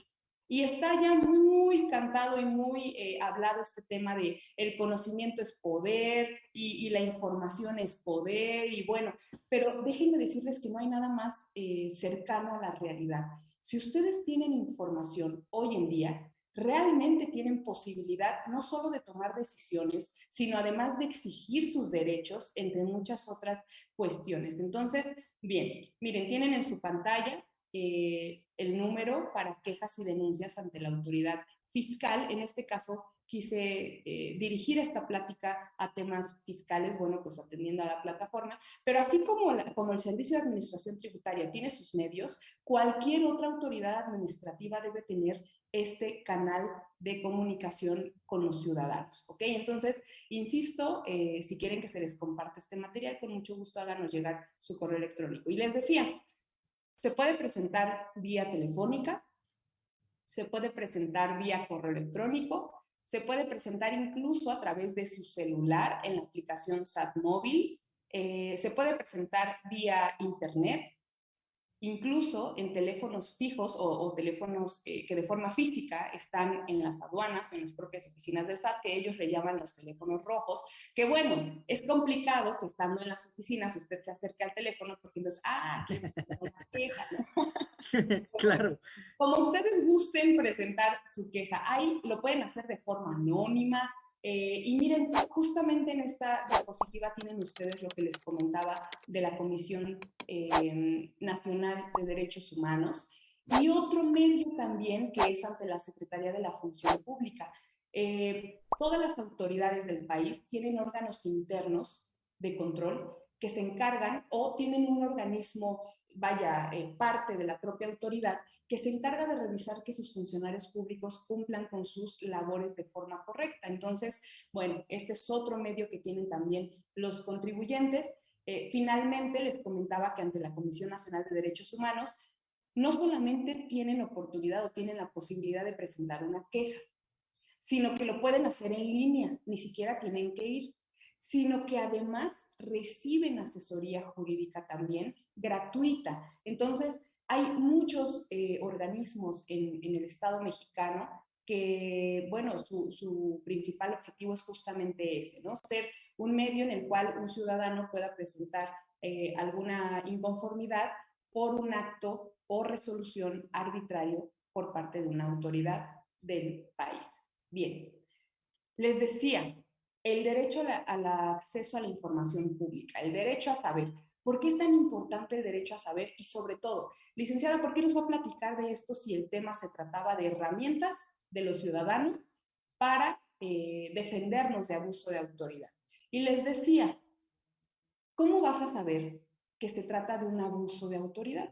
Speaker 3: Y está ya muy cantado y muy eh, hablado este tema de el conocimiento es poder y, la información es poder y bueno, pero déjenme decirles que no hay nada más eh, cercano a la realidad. Si ustedes tienen información hoy en día, realmente tienen posibilidad no solo de tomar decisiones, sino además de exigir sus derechos, entre muchas otras cuestiones. Entonces, bien, miren, tienen en su pantalla eh, el número para quejas y denuncias ante la autoridad fiscal. En este caso, quise eh, dirigir esta plática a temas fiscales, bueno, pues atendiendo a la plataforma, pero así como, el Servicio de Administración Tributaria tiene sus medios, cualquier otra autoridad administrativa debe tener este canal de comunicación con los ciudadanos, ¿ok? Entonces, insisto, eh, si quieren que se les comparte este material, con mucho gusto háganos llegar su correo electrónico. Y les decía, se puede presentar vía telefónica, se puede presentar vía correo electrónico, se puede presentar incluso a través de su celular en la aplicación SAT móvil, eh, se puede presentar vía internet incluso en teléfonos fijos o, teléfonos eh, que de forma física están en las aduanas o en las propias oficinas del SAT, que ellos le llaman los teléfonos rojos, que bueno, es complicado que estando en las oficinas usted se acerque al teléfono porque entonces, ah, aquí una queja,
Speaker 2: claro.
Speaker 3: Como ustedes gusten presentar su queja, ahí lo pueden hacer de forma anónima, eh, y miren, justamente en esta diapositiva tienen ustedes lo que les comentaba de la Comisión eh, Nacional de Derechos Humanos y otro medio también que es ante la Secretaría de la Función Pública. Eh, todas las autoridades del país tienen órganos internos de control que se encargan o tienen un organismo, vaya, parte de la propia autoridad que se encarga de revisar que sus funcionarios públicos cumplan con sus labores de forma correcta. Entonces, bueno, este es otro medio que tienen también los contribuyentes. Eh, finalmente, les comentaba que ante la Comisión Nacional de Derechos Humanos, no solamente tienen oportunidad o tienen la posibilidad de presentar una queja, sino que lo pueden hacer en línea, ni siquiera tienen que ir, sino que además reciben asesoría jurídica también gratuita. Entonces, hay muchos eh, organismos en, el Estado mexicano que, bueno, su, principal objetivo es justamente ese, ¿no? Ser un medio en el cual un ciudadano pueda presentar eh, alguna inconformidad por un acto o resolución arbitrario por parte de una autoridad del país. Bien, les decía, el derecho al acceso a la información pública, el derecho a saber. ¿Por qué es tan importante el derecho a saber? Y sobre todo, licenciada, ¿por qué nos va a platicar de esto si el tema se trataba de herramientas de los ciudadanos para eh, defendernos de abuso de autoridad? Y les decía, ¿cómo vas a saber que se trata de un abuso de autoridad?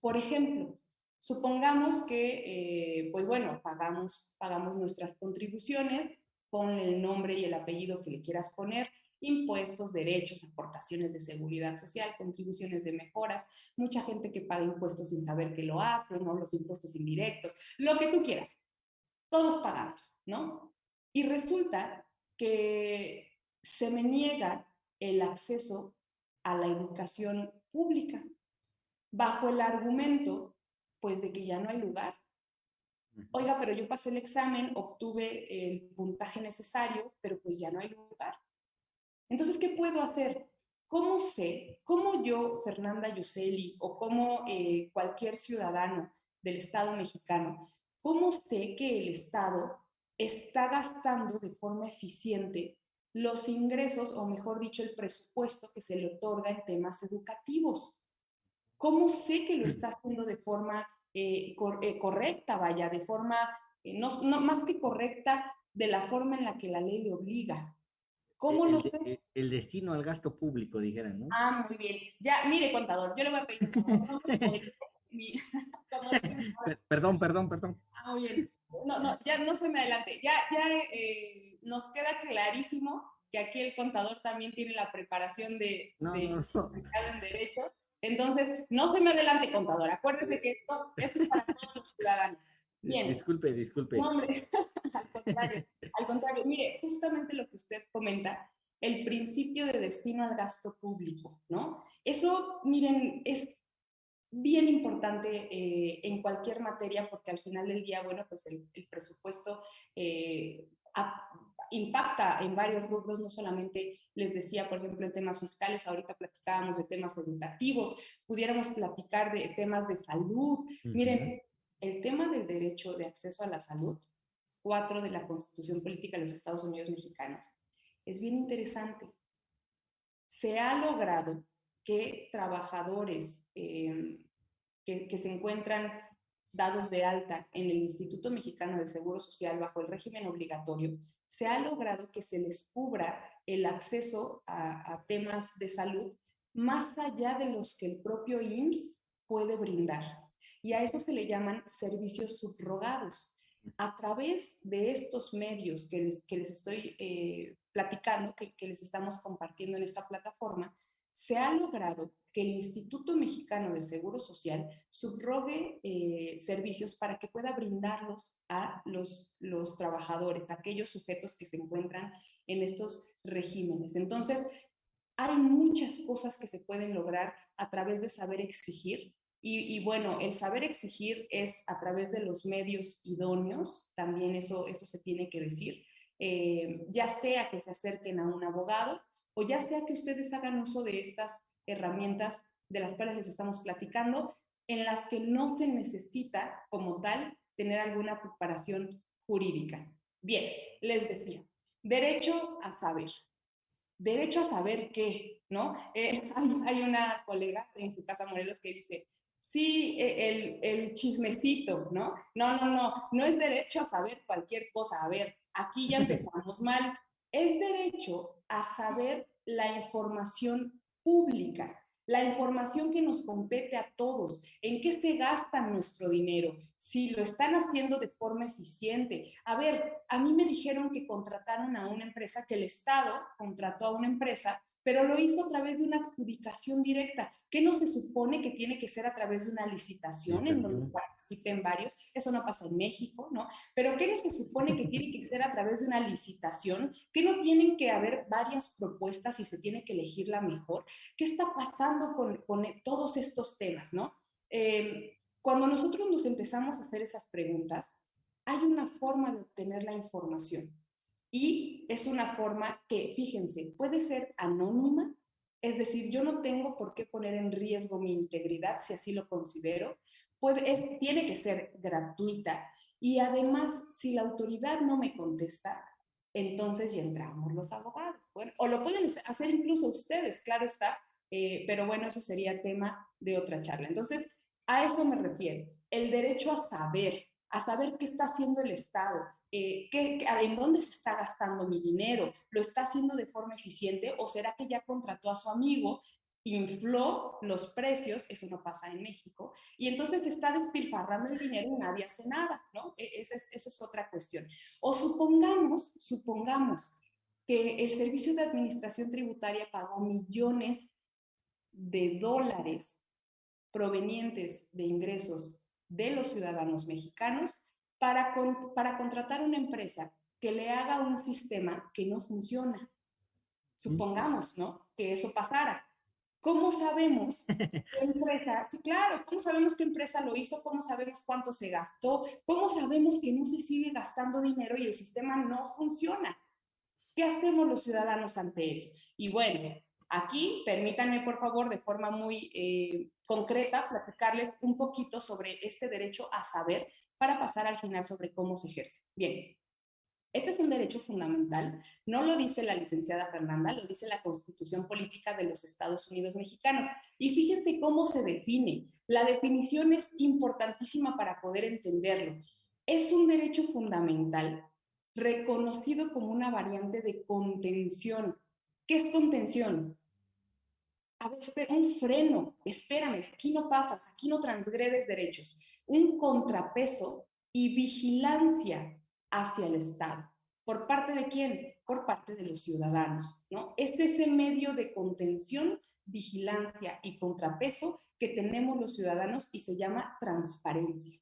Speaker 3: Por ejemplo, supongamos que, eh, pues bueno, pagamos, pagamos nuestras contribuciones, ponle el nombre y el apellido que le quieras poner, impuestos, derechos, aportaciones de seguridad social, contribuciones de mejoras, mucha gente que paga impuestos sin saber que lo hace, ¿no? Los impuestos indirectos, lo que tú quieras. Todos pagamos, ¿no? Y resulta que se me niega el acceso a la educación pública bajo el argumento, pues, de que ya no hay lugar. Oiga, pero yo pasé el examen, obtuve el puntaje necesario, pero pues ya no hay lugar. Entonces, ¿qué puedo hacer? ¿Cómo sé, cómo yo, Fernanda Yuseli, o como eh, cualquier ciudadano del Estado mexicano, cómo sé que el Estado está gastando de forma eficiente los ingresos, o mejor dicho, el presupuesto que se le otorga en temas educativos? ¿Cómo sé que lo está haciendo de forma eh, eh, correcta, vaya, de forma, no, más que correcta, de la forma en la que la ley le obliga? ¿Cómo
Speaker 2: el,
Speaker 3: lo sé?
Speaker 2: El destino al gasto público, dijeran, ¿no?
Speaker 3: Ah, muy bien. Ya, mire, contador, yo le voy a pedir.
Speaker 2: perdón, perdón, perdón.
Speaker 3: Ah, muy bien. No, no, ya no se me adelante. Ya, ya eh, nos queda clarísimo que aquí el contador también tiene la preparación de,
Speaker 2: no,
Speaker 3: de,
Speaker 2: no,
Speaker 3: no. en derecho. Entonces, no se me adelante, contador. Acuérdese que esto, esto es para todos los ciudadanos. Bien.
Speaker 2: Disculpe, disculpe.
Speaker 3: No, hombre, al contrario, al contrario. Mire, justamente lo que usted comenta, el principio de destino al gasto público, ¿no? Eso, miren, es bien importante eh, en cualquier materia porque al final del día, bueno, pues el, presupuesto eh, impacta en varios rubros, no solamente les decía, por ejemplo, en temas fiscales, ahorita platicábamos de temas educativos, pudiéramos platicar de temas de salud. Miren, el tema del derecho de acceso a la salud, 4 de la Constitución Política de los Estados Unidos Mexicanos, es bien interesante. Se ha logrado que trabajadores eh, que, se encuentran dados de alta en el Instituto Mexicano de Seguro Social bajo el régimen obligatorio, se ha logrado que se les cubra el acceso a, a temas de salud más allá de los que el propio IMSS puede brindar. Y a eso se le llaman servicios subrogados. A través de estos medios que les, que les estoy eh, platicando, que, que, les estamos compartiendo en esta plataforma, se ha logrado que el Instituto Mexicano del Seguro Social subrogue eh, servicios para que pueda brindarlos a los, los trabajadores, aquellos sujetos que se encuentran en estos regímenes. Entonces, hay muchas cosas que se pueden lograr a través de saber exigir. Y, bueno, el saber exigir es a través de los medios idóneos, también eso, eso se tiene que decir, eh, ya sea que se acerquen a un abogado o ya sea que ustedes hagan uso de estas herramientas de las cuales les estamos platicando, en las que no se necesita como tal tener alguna preparación jurídica. Bien, les decía, derecho a saber derecho a saber qué, ¿no? Eh, hay, una colega en su casa Morelos que dice, sí, e, el, el, chismecito, ¿no? No, no, no, no es derecho a saber cualquier cosa. A ver, aquí ya empezamos mal. Es derecho a saber la información pública la información que nos compete a todos, en qué se gasta nuestro dinero, si lo están haciendo de forma eficiente. A ver, a mí me dijeron que contrataron a una empresa, que el Estado contrató a una empresa pero lo hizo a través de una adjudicación directa. ¿Qué no se supone que tiene que ser a través de una licitación en donde participen varios? Eso no pasa en México, ¿no? Pero ¿qué no se supone que tiene que ser a través de una licitación? ¿Qué no tienen que haber varias propuestas y se tiene que elegir la mejor? ¿Qué está pasando con, con todos estos temas, no? Eh, cuando nosotros nos empezamos a hacer esas preguntas, hay una forma de obtener la información. Y es una forma que, fíjense, puede ser anónima, es decir, yo no tengo por qué poner en riesgo mi integridad si así lo considero. Tiene que ser gratuita y además, si la autoridad no me contesta, entonces ya entramos los abogados. Bueno, o lo pueden hacer incluso ustedes, claro está, eh, pero bueno, eso sería tema de otra charla. Entonces, a eso me refiero, el derecho a saber, a saber qué está haciendo el Estado, eh, ¿en dónde se está gastando mi dinero? ¿Lo está haciendo de forma eficiente o será que ya contrató a su amigo, infló los precios, eso no pasa en México, y entonces está despilfarrando el dinero y nadie hace nada, ¿no? E, esa es, esa es otra cuestión. O supongamos, supongamos que el Servicio de Administración Tributaria pagó millones de dólares provenientes de ingresos de los ciudadanos mexicanos para, para contratar una empresa que le haga un sistema que no funciona. Supongamos, ¿no? Que eso pasara. ¿Cómo sabemos qué empresa? Sí, claro, ¿cómo sabemos qué empresa lo hizo? ¿Cómo sabemos cuánto se gastó? ¿Cómo sabemos que no se sigue gastando dinero y el sistema no funciona? ¿Qué hacemos los ciudadanos ante eso? Y bueno, aquí permítanme, por favor, de forma muy eh, concreta, platicarles un poquito sobre este derecho a saber para pasar al final sobre cómo se ejerce. Bien, este es un derecho fundamental, no lo dice la licenciada Fernanda, lo dice la Constitución Política de los Estados Unidos Mexicanos. Y fíjense cómo se define. La definición es importantísima para poder entenderlo. Es un derecho fundamental reconocido como una variante de contención. ¿Qué es contención? A ver, un freno, espérame, aquí no pasas, aquí no transgredes derechos un contrapeso y vigilancia hacia el Estado. ¿Por parte de quién? Por parte de los ciudadanos, ¿no? Este es ese medio de contención, vigilancia y contrapeso que tenemos los ciudadanos y se llama transparencia.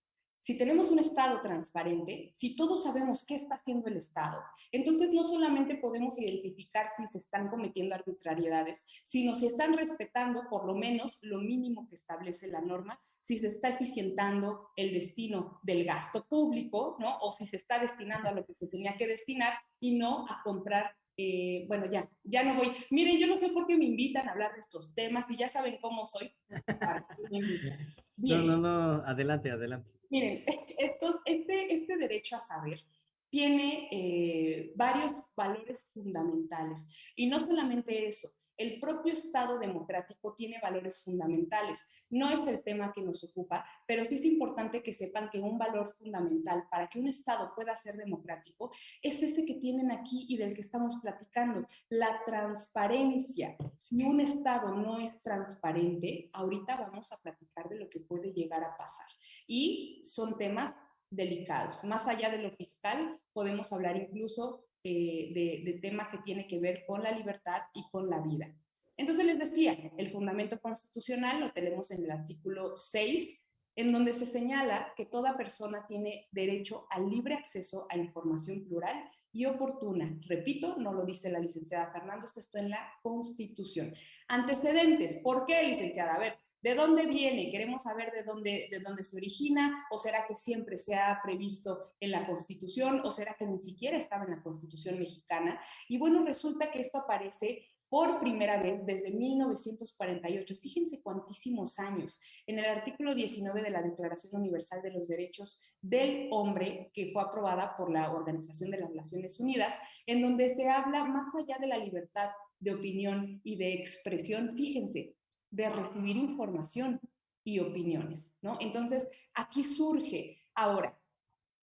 Speaker 3: Si tenemos un Estado transparente, si todos sabemos qué está haciendo el Estado, entonces no solamente podemos identificar si se están cometiendo arbitrariedades, sino si están respetando por lo menos lo mínimo que establece la norma, si se está eficientando el destino del gasto público, ¿no? O si se está destinando a lo que se tenía que destinar y no a comprar eh, bueno, ya, ya no voy. Miren, yo no sé por qué me invitan a hablar de estos temas y ya saben cómo soy.
Speaker 2: no, no, no, adelante, adelante.
Speaker 3: Miren, estos, este, este derecho a saber tiene eh, varios valores fundamentales y no solamente eso, el propio Estado democrático tiene valores fundamentales. No es el tema que nos ocupa, pero sí es importante que sepan que un valor fundamental para que un Estado pueda ser democrático es ese que tienen aquí y del que estamos platicando, la transparencia. Si un Estado no es transparente, ahorita vamos a platicar de lo que puede llegar a pasar. Y son temas delicados. Más allá de lo fiscal, podemos hablar incluso eh, de, tema que tiene que ver con la libertad y con la vida. Entonces les decía, el fundamento constitucional lo tenemos en el artículo 6, en donde se señala que toda persona tiene derecho al libre acceso a información plural y oportuna. Repito, no lo dice la licenciada Fernando, esto está en la Constitución. Antecedentes, ¿por qué, licenciada? A ver, ¿de dónde viene? Queremos saber de dónde, de dónde se origina, o será que siempre se ha previsto en la Constitución, o será que ni siquiera estaba en la Constitución mexicana. Y bueno, resulta que esto aparece por primera vez desde 1948. Fíjense cuantísimos años. En el artículo 19 de la Declaración Universal de los Derechos del Hombre, que fue aprobada por la Organización de las Naciones Unidas, en donde se habla más allá de la libertad de opinión y de expresión, fíjense, de recibir información y opiniones, ¿no? Entonces, aquí surge ahora.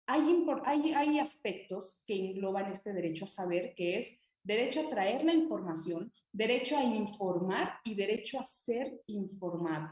Speaker 3: Hay, hay, aspectos que engloban este derecho a saber, que es derecho a traer la información, derecho a informar y derecho a ser informado.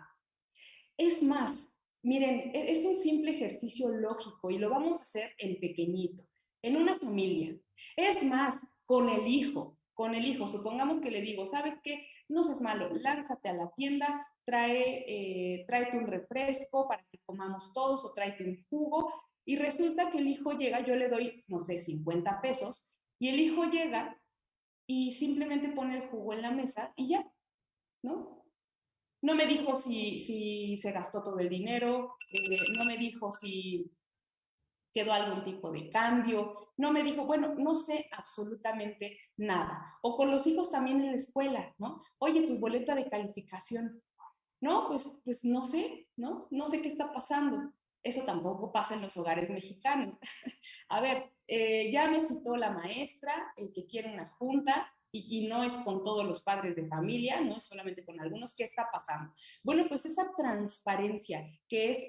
Speaker 3: Es más, miren, e-, es un simple ejercicio lógico y lo vamos a hacer en pequeñito, en una familia. Es más, con el hijo, con el hijo, supongamos que le digo, ¿sabes qué? No seas malo, lánzate a la tienda, trae, eh, tráete un refresco para que comamos todos o tráete un jugo. Y resulta que el hijo llega, yo le doy, no sé, 50 pesos, y el hijo llega y simplemente pone el jugo en la mesa y ya, ¿no? No me dijo si, si se gastó todo el dinero, eh, no me dijo si quedó algún tipo de cambio, no me dijo, bueno, no sé absolutamente nada. O con los hijos también en la escuela, ¿no? Oye, tu boleta de calificación. No, pues, pues no sé, ¿no? No sé qué está pasando. Eso tampoco pasa en los hogares mexicanos. A ver, eh, ya me citó la maestra, el que quiere una junta, y, no es con todos los padres de familia, no es solamente con algunos, ¿qué está pasando? Bueno, pues esa transparencia que es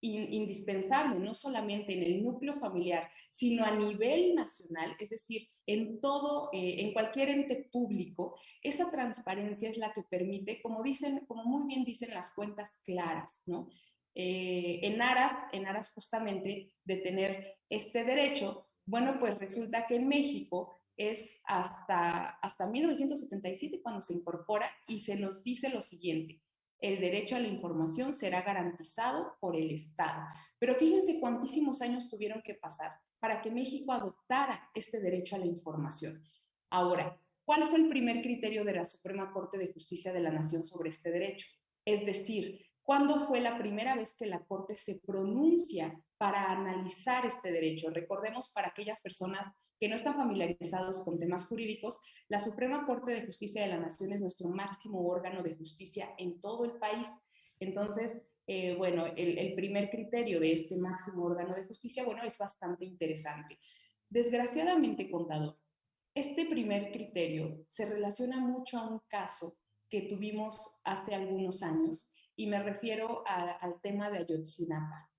Speaker 3: indispensable, no solamente en el núcleo familiar, sino a nivel nacional, es decir, en todo, eh, en cualquier ente público, esa transparencia es la que permite, como dicen, como muy bien dicen las cuentas claras, ¿no? Eh, en aras, en aras justamente de tener este derecho, bueno, pues resulta que en México es hasta, hasta 1977 cuando se incorpora y se nos dice lo siguiente, el derecho a la información será garantizado por el Estado. Pero fíjense cuántísimos años tuvieron que pasar para que México adoptara este derecho a la información. Ahora, ¿cuál fue el primer criterio de la Suprema Corte de Justicia de la Nación sobre este derecho? Es decir, ¿Cuándo fue la primera vez que la Corte se pronuncia para analizar este derecho? Recordemos para aquellas personas que no están familiarizados con temas jurídicos, la Suprema Corte de Justicia de la Nación es nuestro máximo órgano de justicia en todo el país. Entonces, eh, bueno, el, primer criterio de este máximo órgano de justicia, bueno, es bastante interesante. Desgraciadamente, contador, este primer criterio se relaciona mucho a un caso que tuvimos hace algunos años y me refiero al tema de Ayotzinapa.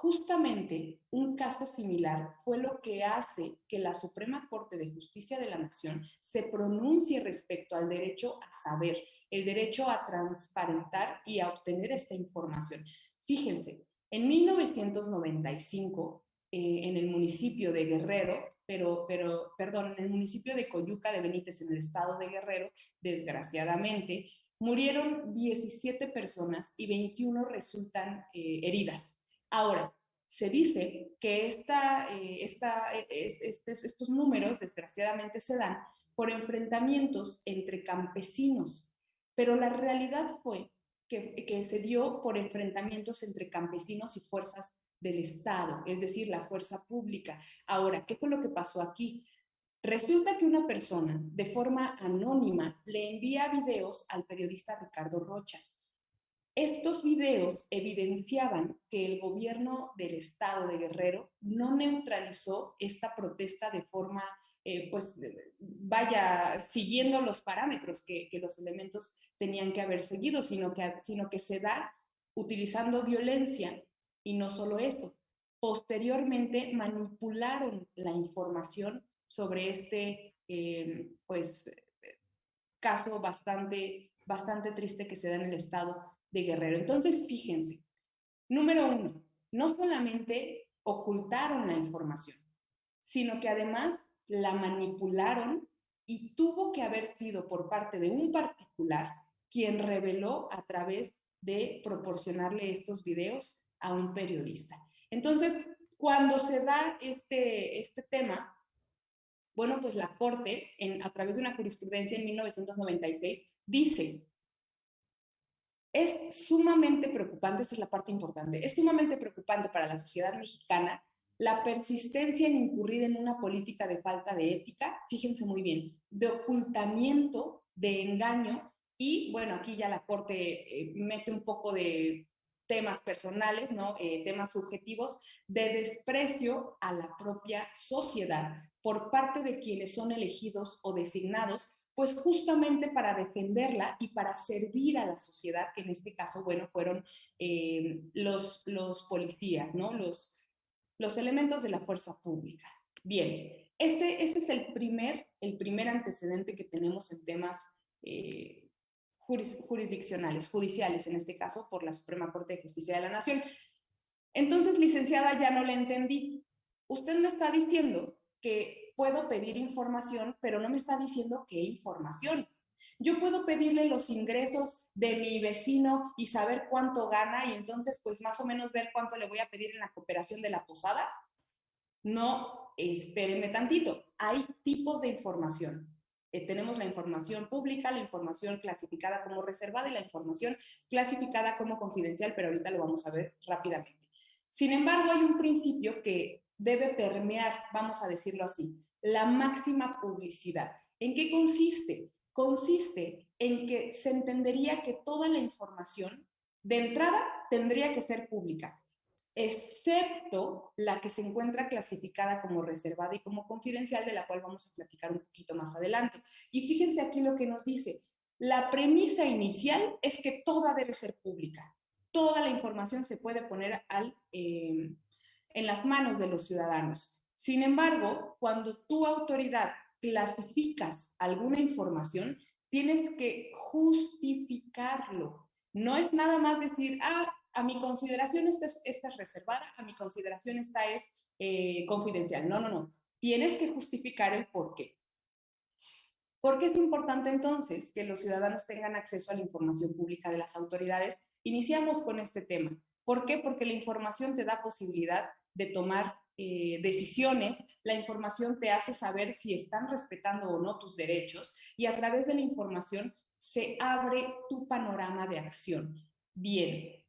Speaker 3: Justamente un caso similar fue lo que hace que la Suprema Corte de Justicia de la Nación se pronuncie respecto al derecho a saber, el derecho a transparentar y a obtener esta información. Fíjense, en 1995, eh, en el municipio de Guerrero, pero, pero, perdón, en el municipio de Coyuca de Benítez, en el estado de Guerrero, desgraciadamente, Murieron 17 personas y 21 resultan eh, heridas. Ahora, se dice que eh, estos números, desgraciadamente, se dan por enfrentamientos entre campesinos, pero la realidad fue que, que se dio por enfrentamientos entre campesinos y fuerzas del Estado, es decir, la fuerza pública. Ahora, ¿qué fue lo que pasó aquí? Resulta que una persona, de forma anónima, le envía videos al periodista Ricardo Rocha. Estos videos evidenciaban que el gobierno del estado de Guerrero no neutralizó esta protesta de forma, eh, pues, vaya, siguiendo los parámetros que, los elementos tenían que haber seguido, sino que, sino que se da utilizando violencia y no solo esto. Posteriormente manipularon la información sobre este, eh, pues, caso bastante, bastante triste que se da en el estado de Guerrero. Entonces, fíjense, número uno, no solamente ocultaron la información, sino que además la manipularon y tuvo que haber sido por parte de un particular quien reveló a través de proporcionarle estos videos a un periodista. Entonces, cuando se da este, este tema, Bueno, pues la Corte, en, a través de una jurisprudencia en 1996, dice, es sumamente preocupante, esta es la parte importante, es sumamente preocupante para la sociedad mexicana la persistencia en incurrir en una política de falta de ética, fíjense muy bien, de ocultamiento, de engaño y bueno, aquí ya la Corte eh, mete un poco de temas personales, ¿no? Eh, temas subjetivos, de desprecio a la propia sociedad por parte de quienes son elegidos o designados, pues justamente para defenderla y para servir a la sociedad, que en este caso, bueno, fueron eh, los, los policías, ¿no? Los, los elementos de la fuerza pública. Bien, este, este es el primer, el primer antecedente que tenemos en temas eh, jurisdiccionales, judiciales en este caso, por la Suprema Corte de Justicia de la Nación. Entonces, licenciada, ya no le entendí. Usted me está diciendo que puedo pedir información, pero no me está diciendo qué información. Yo puedo pedirle los ingresos de mi vecino y saber cuánto gana y entonces pues más o menos ver cuánto le voy a pedir en la cooperación de la posada. No, espérenme tantito. Hay tipos de información. Eh, tenemos la información pública, la información clasificada como reservada y la información clasificada como confidencial, pero ahorita lo vamos a ver rápidamente. Sin embargo, hay un principio que debe permear, vamos a decirlo así, la máxima publicidad. ¿En qué consiste? consiste en que se entendería que toda la información de entrada tendría que ser pública, excepto la que se encuentra clasificada como reservada y como confidencial, de la cual vamos a platicar un poquito más adelante. Y fíjense aquí lo que nos dice. La premisa inicial es que toda debe ser pública. Toda la información se puede poner al, eh, en las manos de los ciudadanos. Sin embargo, cuando tu autoridad clasificas alguna información, tienes que justificarlo. No es nada más decir, ah, a mi consideración esta es, reservada, a mi consideración esta es eh, confidencial. No, no, no. Tienes que justificar el por qué. ¿Por qué es importante entonces que los ciudadanos tengan acceso a la información pública de las autoridades? Iniciamos con este tema. ¿Por qué? Porque la información te da posibilidad de tomar eh, decisiones, la información te hace saber si están respetando o no tus derechos y a través de la información se abre tu panorama de acción. Bien.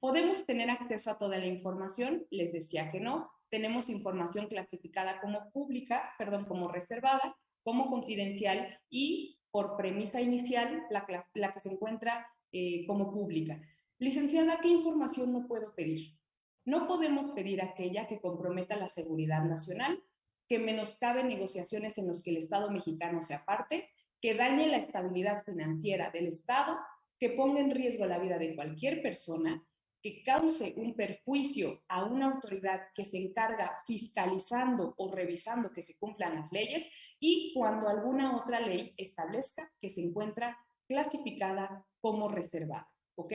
Speaker 3: ¿Podemos tener acceso a toda la información? Les decía que no. Tenemos información clasificada como pública, perdón, como reservada, como confidencial y por premisa inicial la, que se encuentra eh, como pública. Licenciada, ¿qué información no puedo pedir? No podemos pedir aquella que comprometa la seguridad nacional, que menoscabe negociaciones en los que el Estado mexicano se aparte, que dañe la estabilidad financiera del Estado, que ponga en riesgo la vida de cualquier persona, que cause un perjuicio a una autoridad que se encarga fiscalizando o revisando que se cumplan las leyes y cuando alguna otra ley establezca que se encuentra clasificada como reservada. ¿Ok?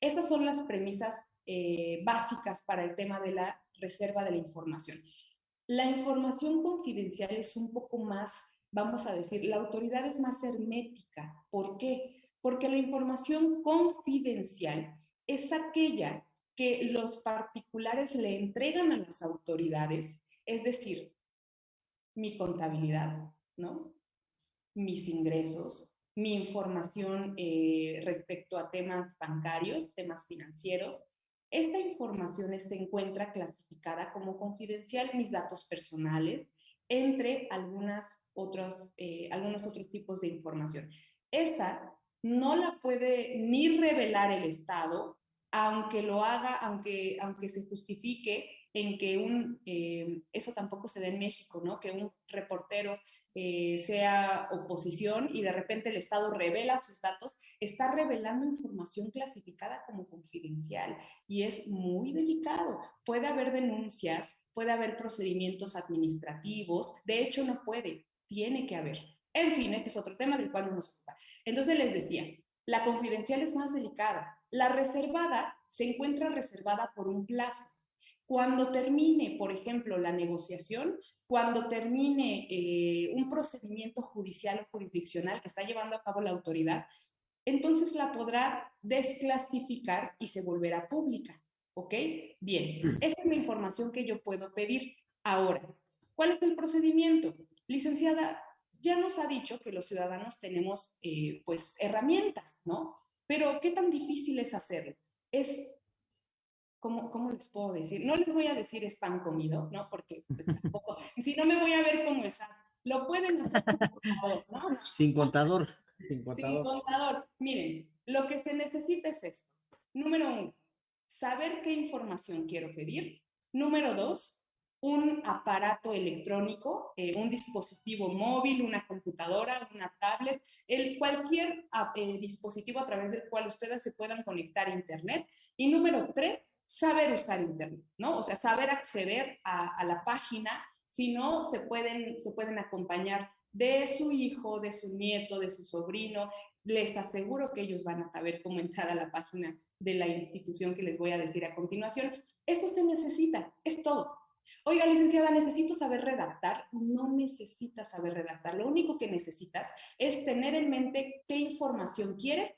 Speaker 3: Estas son las premisas eh, básicas para el tema de la reserva de la información. La información confidencial es un poco más, vamos a decir, la autoridad es más hermética. ¿Por qué? Porque la información confidencial es aquella que los particulares le entregan a las autoridades, es decir, mi contabilidad, ¿no? Mis ingresos, mi información eh, respecto a temas bancarios, temas financieros, esta información se encuentra clasificada como confidencial, mis datos personales, entre algunas otros, eh, algunos otros tipos de información. Esta no la puede ni revelar el Estado, aunque lo haga, aunque, aunque se justifique en que un, eh, eso tampoco se da en México, ¿no? Que un reportero eh, sea oposición y de repente el Estado revela sus datos, está revelando información clasificada como confidencial y es muy delicado. Puede haber denuncias, puede haber procedimientos administrativos, de hecho no puede, tiene que haber. En fin, este es otro tema del cual no nos ocupa. Entonces les decía, la confidencial es más delicada. La reservada se encuentra reservada por un plazo. Cuando termine, por ejemplo, la negociación, cuando termine eh, un procedimiento judicial o jurisdiccional que está llevando a cabo la autoridad, entonces la podrá desclasificar y se volverá pública. ¿Ok? Bien, esa es la información que yo puedo pedir. Ahora, ¿Cuál es el procedimiento? Licenciada, ya nos ha dicho que los ciudadanos tenemos eh, pues herramientas, ¿no? Pero ¿qué tan difícil es hacerlo? Es, ¿cómo, ¿cómo, les puedo decir? No les voy a decir es pan comido, ¿no? Porque pues, tampoco, si no me voy a ver como esa. Lo pueden hacer
Speaker 2: ¿no? Sin contador.
Speaker 3: Sin contador. Sin contador. Miren, lo que se necesita es esto. Número uno, saber qué información quiero pedir. Número dos, un aparato electrónico, eh, un dispositivo móvil, una computadora, una tablet, el, cualquier ah, eh, dispositivo a través del cual ustedes se puedan conectar a Internet. Y número tres, saber usar Internet, ¿no? O sea, saber acceder a, la página, si no, se pueden, se pueden acompañar de su hijo, de su nieto, de su sobrino. Les aseguro que ellos van a saber cómo entrar a la página de la institución que les voy a decir a continuación. Esto se necesita, es todo. Oiga, licenciada, necesito saber redactar. No necesitas saber redactar. Lo único que necesitas es tener en mente qué información quieres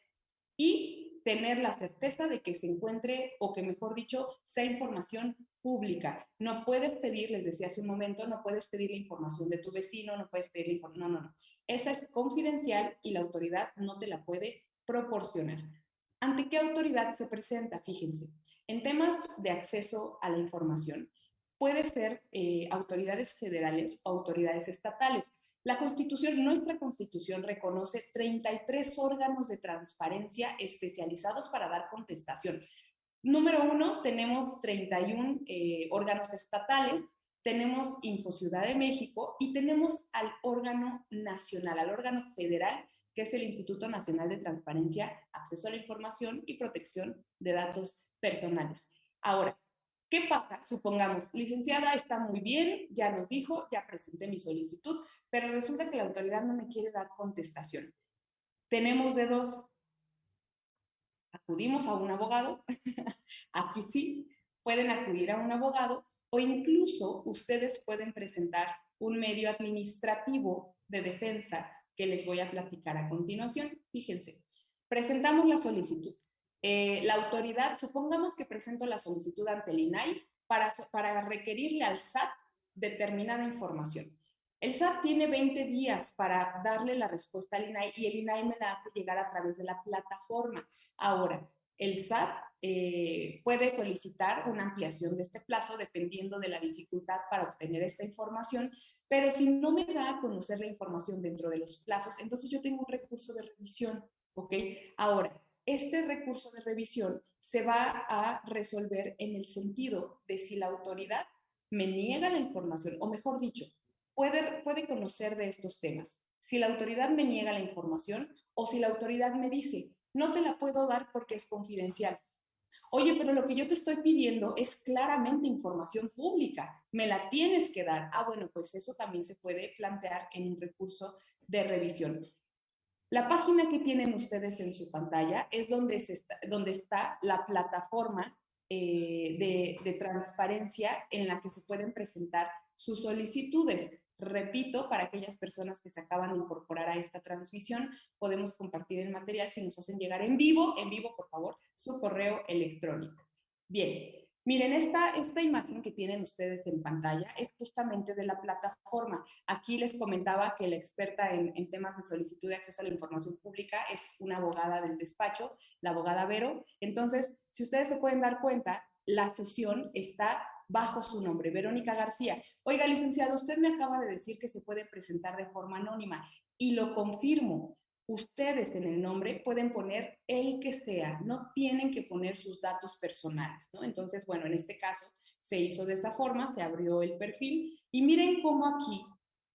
Speaker 3: y tener la certeza de que se encuentre, o que mejor dicho, sea información pública. No puedes pedir, les decía hace un momento, no puedes pedir la información de tu vecino, no puedes pedir la información, no, no, no. Esa es confidencial y la autoridad no te la puede proporcionar. ¿Ante qué autoridad se presenta? Fíjense, en temas de acceso a la información, puede ser eh, autoridades federales o autoridades estatales. La Constitución, nuestra Constitución reconoce 33 órganos de transparencia especializados para dar contestación. Número uno, tenemos 31 eh, órganos estatales, tenemos Infociudad de México y tenemos al órgano nacional, al órgano federal, que es el Instituto Nacional de Transparencia, Acceso a la Información y Protección de Datos Personales. Ahora, ¿qué pasa? Supongamos, licenciada está muy bien, ya nos dijo, ya presenté mi solicitud, pero resulta que la autoridad no me quiere dar contestación. Tenemos de dos, acudimos a un abogado, aquí sí, pueden acudir a un abogado o incluso ustedes pueden presentar un medio administrativo de defensa que les voy a platicar a continuación. Fíjense, presentamos la solicitud. Eh, la autoridad, supongamos que presento la solicitud ante el INAI para, requerirle al SAT determinada información. El SAT tiene 20 días para darle la respuesta al INAI y el INAI me la hace llegar a través de la plataforma. Ahora, el SAT eh, puede solicitar una ampliación de este plazo dependiendo de la dificultad para obtener esta información, pero si no me da a conocer la información dentro de los plazos, entonces yo tengo un recurso de revisión, ¿ok? Ahora, este recurso de revisión se va a resolver en el sentido de si la autoridad me niega la información, o mejor dicho, puede, conocer de estos temas. Si la autoridad me niega la información o si la autoridad me dice, no te la puedo dar porque es confidencial. Oye, pero lo que yo te estoy pidiendo es claramente información pública, me la tienes que dar. Ah, bueno, pues eso también se puede plantear en un recurso de revisión. La página que tienen ustedes en su pantalla es donde, está, donde está la plataforma eh, de, de transparencia en la que se pueden presentar sus solicitudes. Repito, para aquellas personas que se acaban de incorporar a esta transmisión, podemos compartir el material si nos hacen llegar en vivo, en vivo, por favor, su correo electrónico. Bien, miren, esta, esta imagen que tienen ustedes en pantalla es justamente de la plataforma. Aquí les comentaba que la experta en, temas de solicitud de acceso a la información pública es una abogada del despacho, la abogada Vero. Entonces, si ustedes se pueden dar cuenta, la sesión está bajo su nombre, Verónica García. Oiga, licenciado, usted me acaba de decir que se puede presentar de forma anónima y lo confirmo. Ustedes en el nombre pueden poner el que sea, no tienen que poner sus datos personales, ¿no? Entonces, bueno, en este caso se hizo de esa forma, se abrió el perfil y miren cómo aquí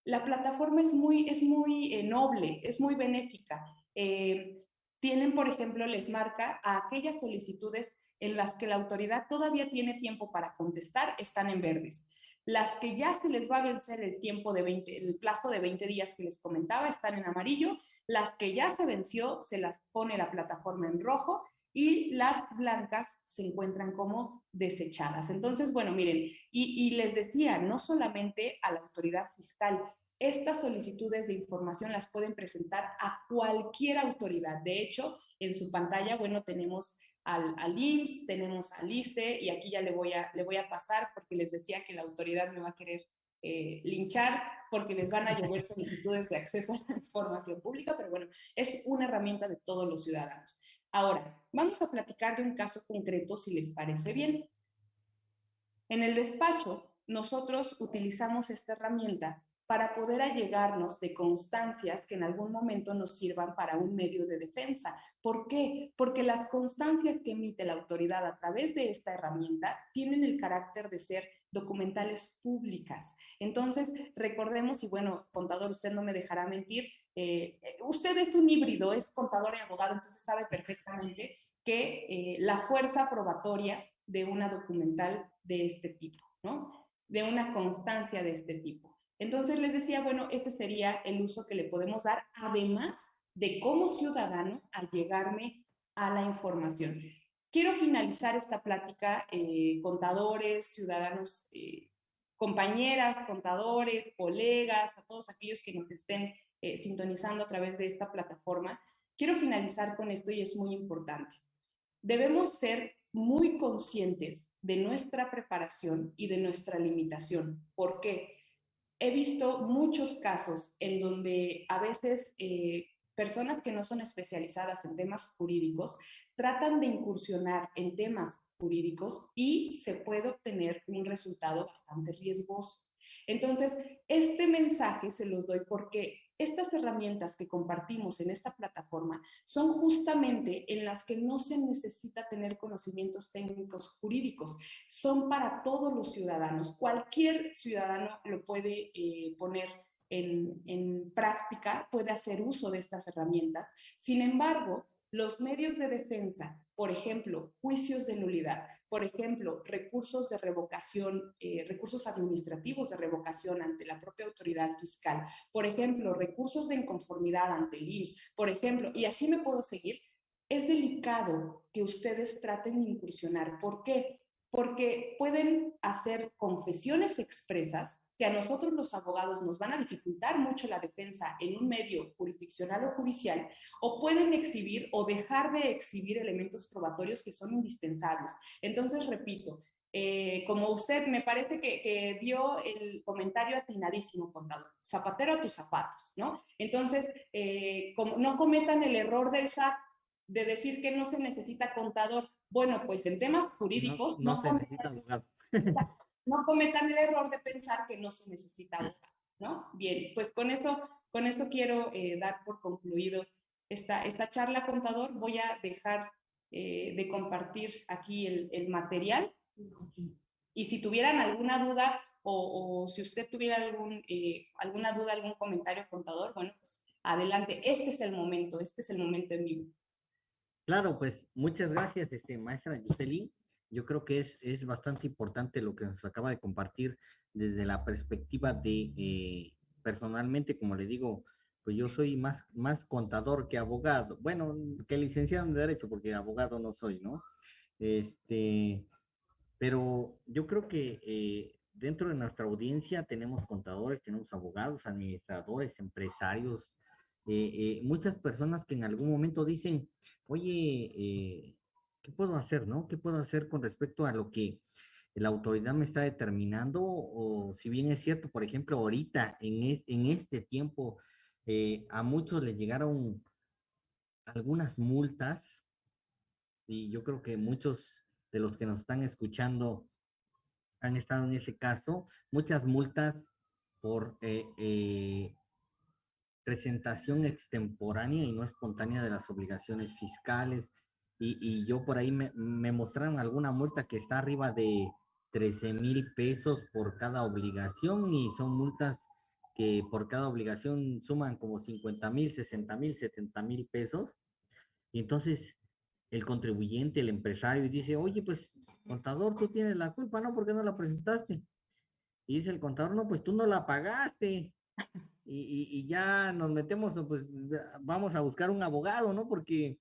Speaker 3: la plataforma es muy, es muy eh, noble, es muy benéfica. Eh, tienen, por ejemplo, les marca a aquellas solicitudes en las que la autoridad todavía tiene tiempo para contestar están en verdes. Las que ya se les va a vencer el tiempo de 20, el plazo de 20 días que les comentaba están en amarillo. Las que ya se venció se las pone la plataforma en rojo y las blancas se encuentran como desechadas. Entonces, bueno, miren, y, y les decía, no solamente a la autoridad fiscal, estas solicitudes de información las pueden presentar a cualquier autoridad. De hecho, en su pantalla, bueno, tenemos al, al, IMSS, tenemos al ISTE y aquí ya le voy, a, le voy a pasar porque les decía que la autoridad me va a querer eh, linchar porque les van a llover solicitudes de acceso a la información pública, pero bueno, es una herramienta de todos los ciudadanos. Ahora, vamos a platicar de un caso concreto, si les parece bien. En el despacho, nosotros utilizamos esta herramienta para poder allegarnos de constancias que en algún momento nos sirvan para un medio de defensa. ¿Por qué? Porque las constancias que emite la autoridad a través de esta herramienta tienen el carácter de ser documentales públicas. Entonces, recordemos, y bueno, contador, usted no me dejará mentir, eh, usted es un híbrido, es contador y abogado, entonces sabe perfectamente que eh, la fuerza probatoria de una documental de este tipo, ¿no? De una constancia de este tipo entonces les decía, bueno, este sería el uso que le podemos dar, además de como ciudadano, al llegarme a la información. Quiero finalizar esta plática, eh, contadores, ciudadanos, eh, compañeras, contadores, colegas, a todos aquellos que nos estén eh, sintonizando a través de esta plataforma. Quiero finalizar con esto y es muy importante. Debemos ser muy conscientes de nuestra preparación y de nuestra limitación. ¿Por qué? He visto muchos casos en donde a veces eh, personas que no son especializadas en temas jurídicos tratan de incursionar en temas jurídicos y se puede obtener un resultado bastante riesgoso. Entonces, este mensaje se los doy porque estas herramientas que compartimos en esta plataforma son justamente en las que no se necesita tener conocimientos técnicos jurídicos, son para todos los ciudadanos. Cualquier ciudadano lo puede eh, poner en, en práctica, puede hacer uso de estas herramientas. Sin embargo, los medios de defensa, por ejemplo, juicios de nulidad, por ejemplo, recursos de revocación, eh, recursos administrativos de revocación ante la propia autoridad fiscal, por ejemplo, recursos de inconformidad ante el IMSS, por ejemplo, y así me puedo seguir, es delicado que ustedes traten de incursionar. ¿Por qué? Porque pueden hacer confesiones expresas que a nosotros los abogados nos van a dificultar mucho la defensa en un medio jurisdiccional o judicial, o pueden exhibir o dejar de exhibir elementos probatorios que son indispensables. Entonces, repito, eh, como usted me parece que, dio el comentario atinadísimo, contador, zapatero a tus zapatos, ¿no? Entonces, eh, como no cometan el error del SAT de decir que no se necesita contador. Bueno, pues en temas jurídicos...
Speaker 2: No, se necesita abogado.
Speaker 3: No cometan el error de pensar que no se necesita votar, ¿no? Bien, pues con esto, con esto quiero eh, dar por concluido esta, esta charla, contador. Voy a dejar eh, de compartir aquí el, material. Y si tuvieran alguna duda o, si usted tuviera algún, eh, alguna duda, algún comentario, contador, bueno, pues adelante. Este es el momento, este es el momento en vivo.
Speaker 2: Claro, pues muchas gracias, este, maestra Yuseli yo creo que es, es bastante importante lo que nos acaba de compartir desde la perspectiva de, eh, personalmente, como le digo, pues yo soy más, más contador que abogado, bueno, que licenciado en Derecho, porque abogado no soy, ¿no? Este, pero yo creo que eh, dentro de nuestra audiencia tenemos contadores, tenemos abogados, administradores, empresarios, eh, muchas personas que en algún momento dicen, oye, ¿qué puedo hacer, no? ¿Qué puedo hacer con respecto a lo que la autoridad me está determinando? O si bien es cierto, por ejemplo, ahorita, en, en este tiempo, eh, a muchos le llegaron algunas multas y yo creo que muchos de los que nos están escuchando han estado en ese caso, muchas multas por eh, eh, presentación extemporánea y no espontánea de las obligaciones fiscales, y, yo por ahí me, me, mostraron alguna multa que está arriba de 13 mil pesos por cada obligación y son multas que por cada obligación suman como 50 mil, 60 mil, 70 mil pesos. Y entonces el contribuyente, el empresario, dice, oye, pues contador, tú tienes la culpa, ¿no? ¿Por qué no la presentaste? Y dice el contador, no, pues tú no la pagaste. Y, y, y ya nos metemos, pues vamos a buscar un abogado, ¿no? Porque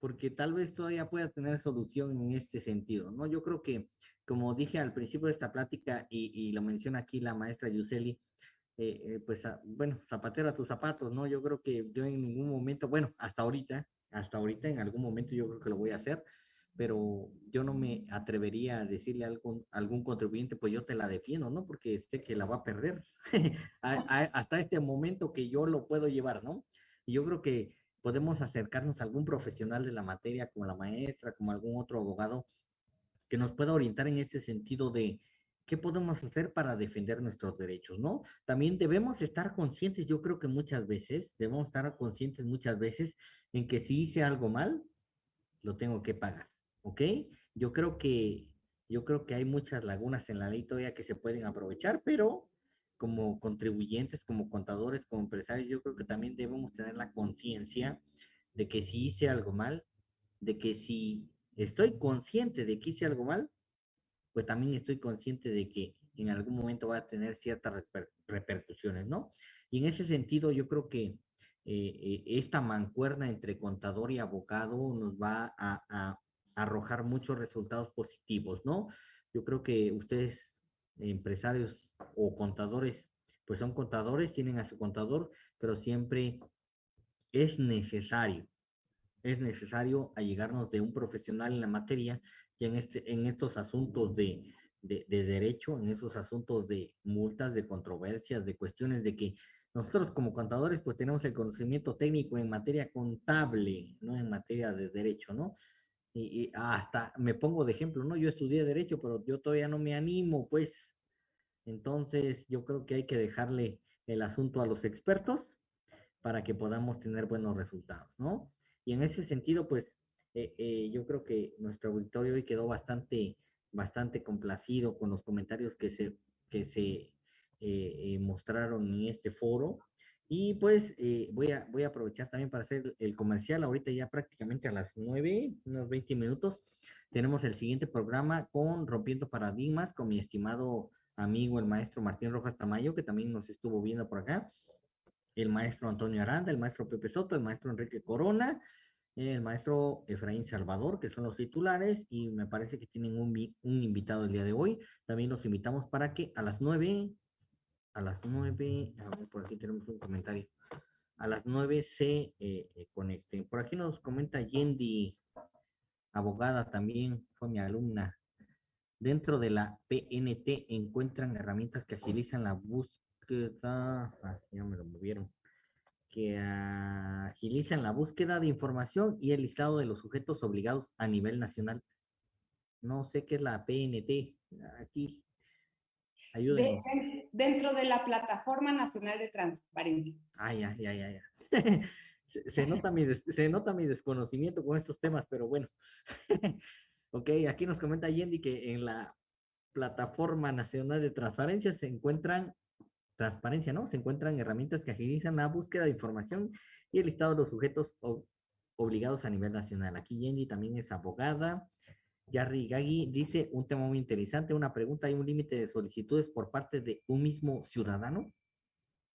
Speaker 2: porque tal vez todavía pueda tener solución en este sentido, ¿no? Yo creo que, como dije al principio de esta plática y, lo menciona aquí la maestra Yuseli, eh, eh, pues, ah, bueno, zapatero a tus zapatos, ¿no? Yo creo que yo en ningún momento, bueno, hasta ahorita, hasta ahorita en algún momento yo creo que lo voy a hacer, pero yo no me atrevería a decirle a algún, algún contribuyente, pues yo te la defiendo, ¿no? Porque este que la va a perder hasta este momento que yo lo puedo llevar, ¿no? Y yo creo que podemos acercarnos a algún profesional de la materia, como la maestra, como algún otro abogado, que nos pueda orientar en ese sentido de qué podemos hacer para defender nuestros derechos, ¿no? También debemos estar conscientes, yo creo que muchas veces, debemos estar conscientes muchas veces en que si hice algo mal, lo tengo que pagar ¿ok? Yo creo que, yo creo que hay muchas lagunas en la ley todavía que se pueden aprovechar, pero como contribuyentes, como contadores, como empresarios, yo creo que también debemos tener la conciencia de que si hice algo mal, de que si estoy consciente de que hice algo mal, pues también estoy consciente de que en algún momento va a tener ciertas repercusiones, ¿no? Y en ese sentido, yo creo que eh, eh, esta mancuerna entre contador y abogado nos va a, arrojar muchos resultados positivos, ¿no? Yo creo que ustedes, empresarios o contadores, pues son contadores, tienen a su contador, pero siempre es necesario, es necesario allegarnos de un profesional en la materia y en, este, en estos asuntos de, de, de derecho, en esos asuntos de multas, de controversias, de cuestiones de que nosotros como contadores pues tenemos el conocimiento técnico en materia contable, no en materia de derecho, ¿no? Y, hasta me pongo de ejemplo, ¿no? Yo estudié derecho, pero yo todavía no me animo, pues. Entonces, yo creo que hay que dejarle el asunto a los expertos para que podamos tener buenos resultados, ¿no? Y en ese sentido, pues, eh, eh, yo creo que nuestro auditorio hoy quedó bastante, bastante complacido con los comentarios que se, que se eh, mostraron en este foro. Y pues eh, voy, a, voy a aprovechar también para hacer el comercial. Ahorita ya prácticamente a las 9, unos 20 minutos, tenemos el siguiente programa con Rompiendo Paradigmas con mi estimado amigo, el maestro Martín Rojas Tamayo, que también nos estuvo viendo por acá. El maestro Antonio Aranda, el maestro Pepe Soto, el maestro Enrique Corona, el maestro Efraín Salvador, que son los titulares, y me parece que tienen un, un invitado el día de hoy. También los invitamos para que a las 9 a las 9, a ver, por aquí tenemos un comentario, a las 9 se eh, eh, conecten. Por aquí nos comenta Yendi, abogada también, fue mi alumna. Dentro de la PNT encuentran herramientas que agilizan la búsqueda, ah, ya me lo movieron, que agilizan la búsqueda de información y el listado de los sujetos obligados a nivel nacional. No sé qué es la PNT, aquí
Speaker 3: dentro de la Plataforma Nacional de Transparencia.
Speaker 2: Ay, ay, ay, ay. se, nota mi se nota mi desconocimiento con estos temas, pero bueno. ok, aquí nos comenta Yendi que en la Plataforma Nacional de Transparencia se encuentran, transparencia, ¿no? Se encuentran herramientas que agilizan la búsqueda de información y el listado de los sujetos obligados a nivel nacional. Aquí Yendi también es abogada, Yarri Gagui dice un tema muy interesante, una pregunta, ¿hay un límite de solicitudes por parte de un mismo ciudadano?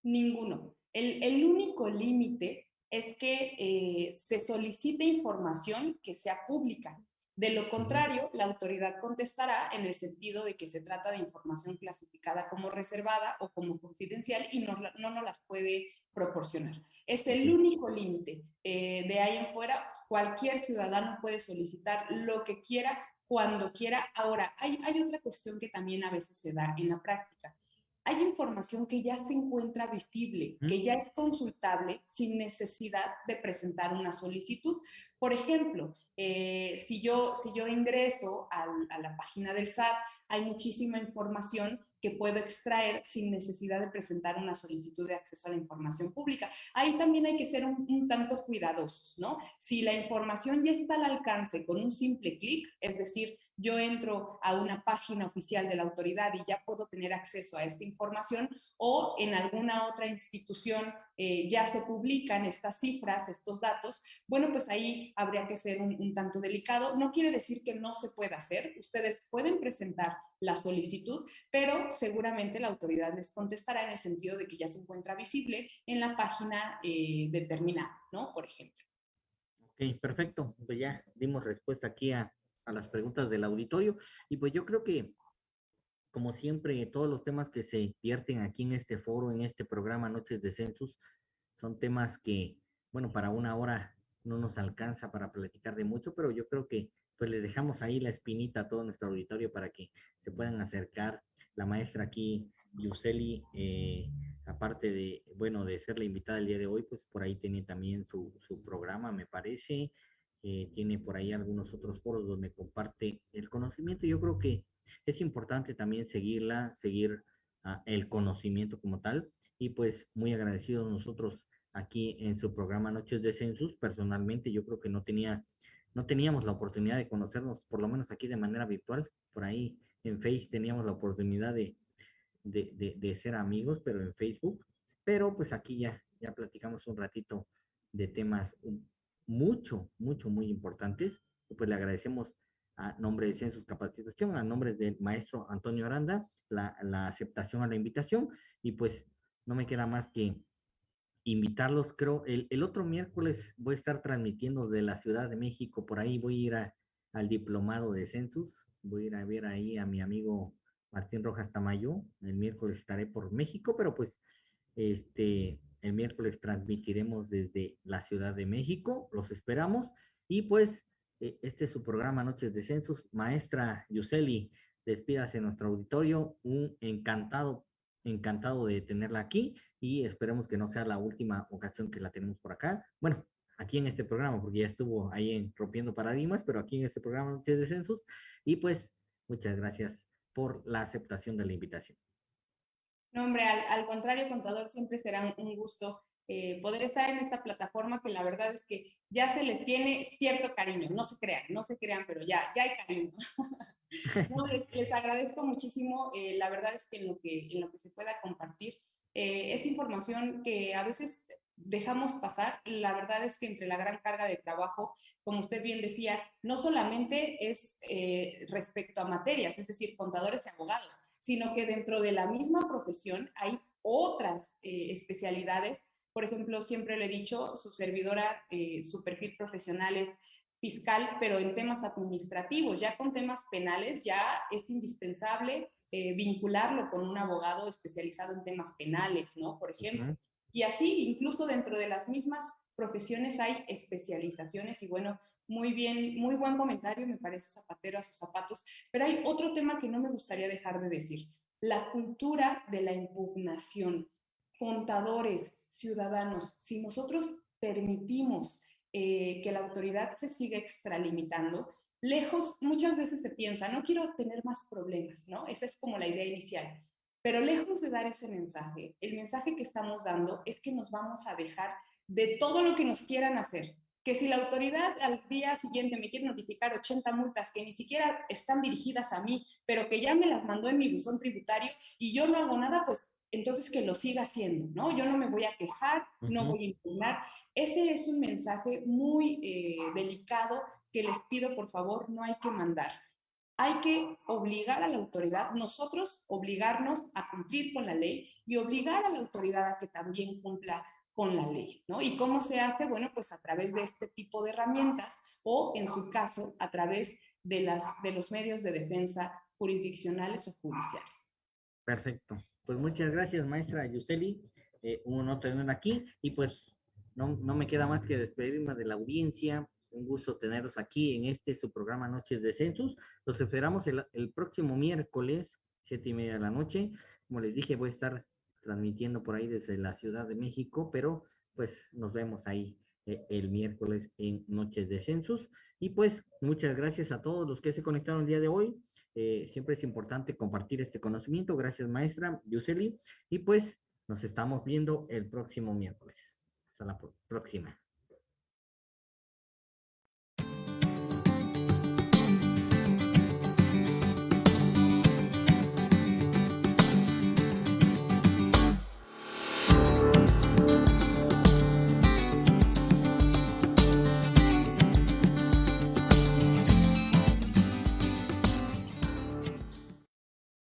Speaker 3: Ninguno. El, único límite es que eh, se solicite información que sea pública. De lo contrario, la autoridad contestará en el sentido de que se trata de información clasificada como reservada o como confidencial y no, no nos las puede proporcionar. Es el único límite. Eh, de ahí en fuera, cualquier ciudadano puede solicitar lo que quiera, cuando quiera. Ahora, hay, hay otra cuestión que también a veces se da en la práctica. Hay información que ya se encuentra visible, que ya es consultable sin necesidad de presentar una solicitud. Por ejemplo, eh, si, yo, si yo ingreso a la página del SAT, hay muchísima información que puedo extraer sin necesidad de presentar una solicitud de acceso a la información pública. Ahí también hay que ser un, tanto cuidadosos, ¿no? Si la información ya está al alcance con un simple clic, es decir, yo entro a una página oficial de la autoridad y ya puedo tener acceso a esta información o en alguna otra institución eh, ya se publican estas cifras, estos datos, bueno, pues ahí habría que ser un, tanto delicado. No quiere decir que no se pueda hacer, ustedes pueden presentar la solicitud, pero seguramente la autoridad les contestará en el sentido de que ya se encuentra visible en la página eh, determinada, ¿no? Por ejemplo.
Speaker 2: Ok, perfecto. Pues ya dimos respuesta aquí a, a las preguntas del auditorio. Y pues yo creo que, como siempre, todos los temas que se vierten aquí en este foro, en este programa Noches de Census, son temas que, bueno, para una hora no nos alcanza para platicar de mucho, pero yo creo que pues les dejamos ahí la espinita a todo nuestro auditorio para que se puedan acercar. La maestra aquí, Yuseli, eh, aparte de, bueno, de ser la invitada el día de hoy, pues por ahí tiene también su, su programa, me parece. Eh, tiene por ahí algunos otros foros donde comparte el conocimiento. Yo creo que es importante también seguirla, seguir ah, el conocimiento como tal. Y pues muy agradecidos nosotros aquí en su programa Noches de Census. Personalmente yo creo que no tenía, no teníamos la oportunidad de conocernos, por lo menos aquí de manera virtual. Por ahí en Face teníamos la oportunidad de, de, de, ser amigos, pero en Facebook. Pero pues aquí ya, ya platicamos un ratito de temas mucho, mucho, muy importantes. Pues le agradecemos a nombre de Census Capacitación, a nombre del maestro Antonio Aranda, la, aceptación a la invitación. Y pues no me queda más que invitarlos, creo, el, el, otro miércoles voy a estar transmitiendo de la Ciudad de México, por ahí voy a ir al diplomado de Census, voy a ir a ver ahí a mi amigo Martín Rojas Tamayo, el miércoles estaré por México, pero pues este, el miércoles transmitiremos desde la Ciudad de México, los esperamos, y pues e, este es su programa Noches de Census, maestra Yuseli, despídase en nuestro auditorio, un encantado encantado de tenerla aquí y esperemos que no sea la última ocasión que la tenemos por acá. Bueno, aquí en este programa, porque ya estuvo ahí en Rompiendo Paradigmas, pero aquí en este programa de Census. Y pues, muchas gracias por la aceptación de la invitación.
Speaker 3: No, hombre, al, contrario, contador, siempre será un, gusto eh, poder estar en esta plataforma que la verdad es que ya se les tiene cierto cariño, no se crean, no se crean, pero ya, ya hay cariño. les, agradezco muchísimo, eh, la verdad es que en lo que, en lo que se pueda compartir eh, es información que a veces dejamos pasar. La verdad es que entre la gran carga de trabajo, como usted bien decía, no solamente es eh, respecto a materias, es decir, contadores y abogados, sino que dentro de la misma profesión hay otras especialidades. Por ejemplo, siempre le he dicho, su servidora, su perfil profesional es fiscal, pero en temas administrativos, ya con temas penales, ya es indispensable eh, vincularlo con un abogado especializado en temas penales, ¿no? Por ejemplo. Y así, incluso dentro de las mismas profesiones hay especializaciones y bueno, muy bien, muy buen comentario, me parece zapatero a sus zapatos, pero hay otro tema que no me gustaría dejar de decir, la cultura de la impugnación. Contadores, ciudadanos, si nosotros permitimos eh, que la autoridad se siga extralimitando, lejos, muchas veces se piensa, no quiero tener más problemas, ¿no? Esa es como la idea inicial. Pero lejos de dar ese mensaje, el mensaje que estamos dando es que nos vamos a dejar de todo lo que nos quieran hacer. Que si la autoridad al día siguiente me quiere notificar 80 multas que ni siquiera están dirigidas a mí, pero que ya me las mandó en mi buzón tributario y yo no hago nada, pues entonces que lo siga haciendo, ¿no? Yo no me voy a quejar, no voy a impugnar. Ese es un mensaje muy eh, delicado que les pido, por favor, no hay que mandar. Hay que obligar a la autoridad, nosotros obligarnos a cumplir con la ley y obligar a la autoridad a que también cumpla con la ley, ¿no? ¿Y cómo se hace? Bueno, pues a través de este tipo de herramientas o, en su caso, a través de, las, de los medios de defensa jurisdiccionales o judiciales.
Speaker 2: Perfecto. Pues muchas gracias, maestra Yuseli. Eh, un honor tenerla aquí y pues no, no, me queda más que despedirme de la audiencia. Un gusto tenerlos aquí en este su programa Noches de Census. Los esperamos el, el próximo miércoles, siete y media de la noche. Como les dije, voy a estar transmitiendo por ahí desde la Ciudad de México, pero pues nos vemos ahí eh, el miércoles en Noches de Census. Y pues muchas gracias a todos los que se conectaron el día de hoy. Eh, siempre es importante compartir este conocimiento. Gracias, maestra Yuseli. Y pues nos estamos viendo el próximo miércoles. Hasta la próxima.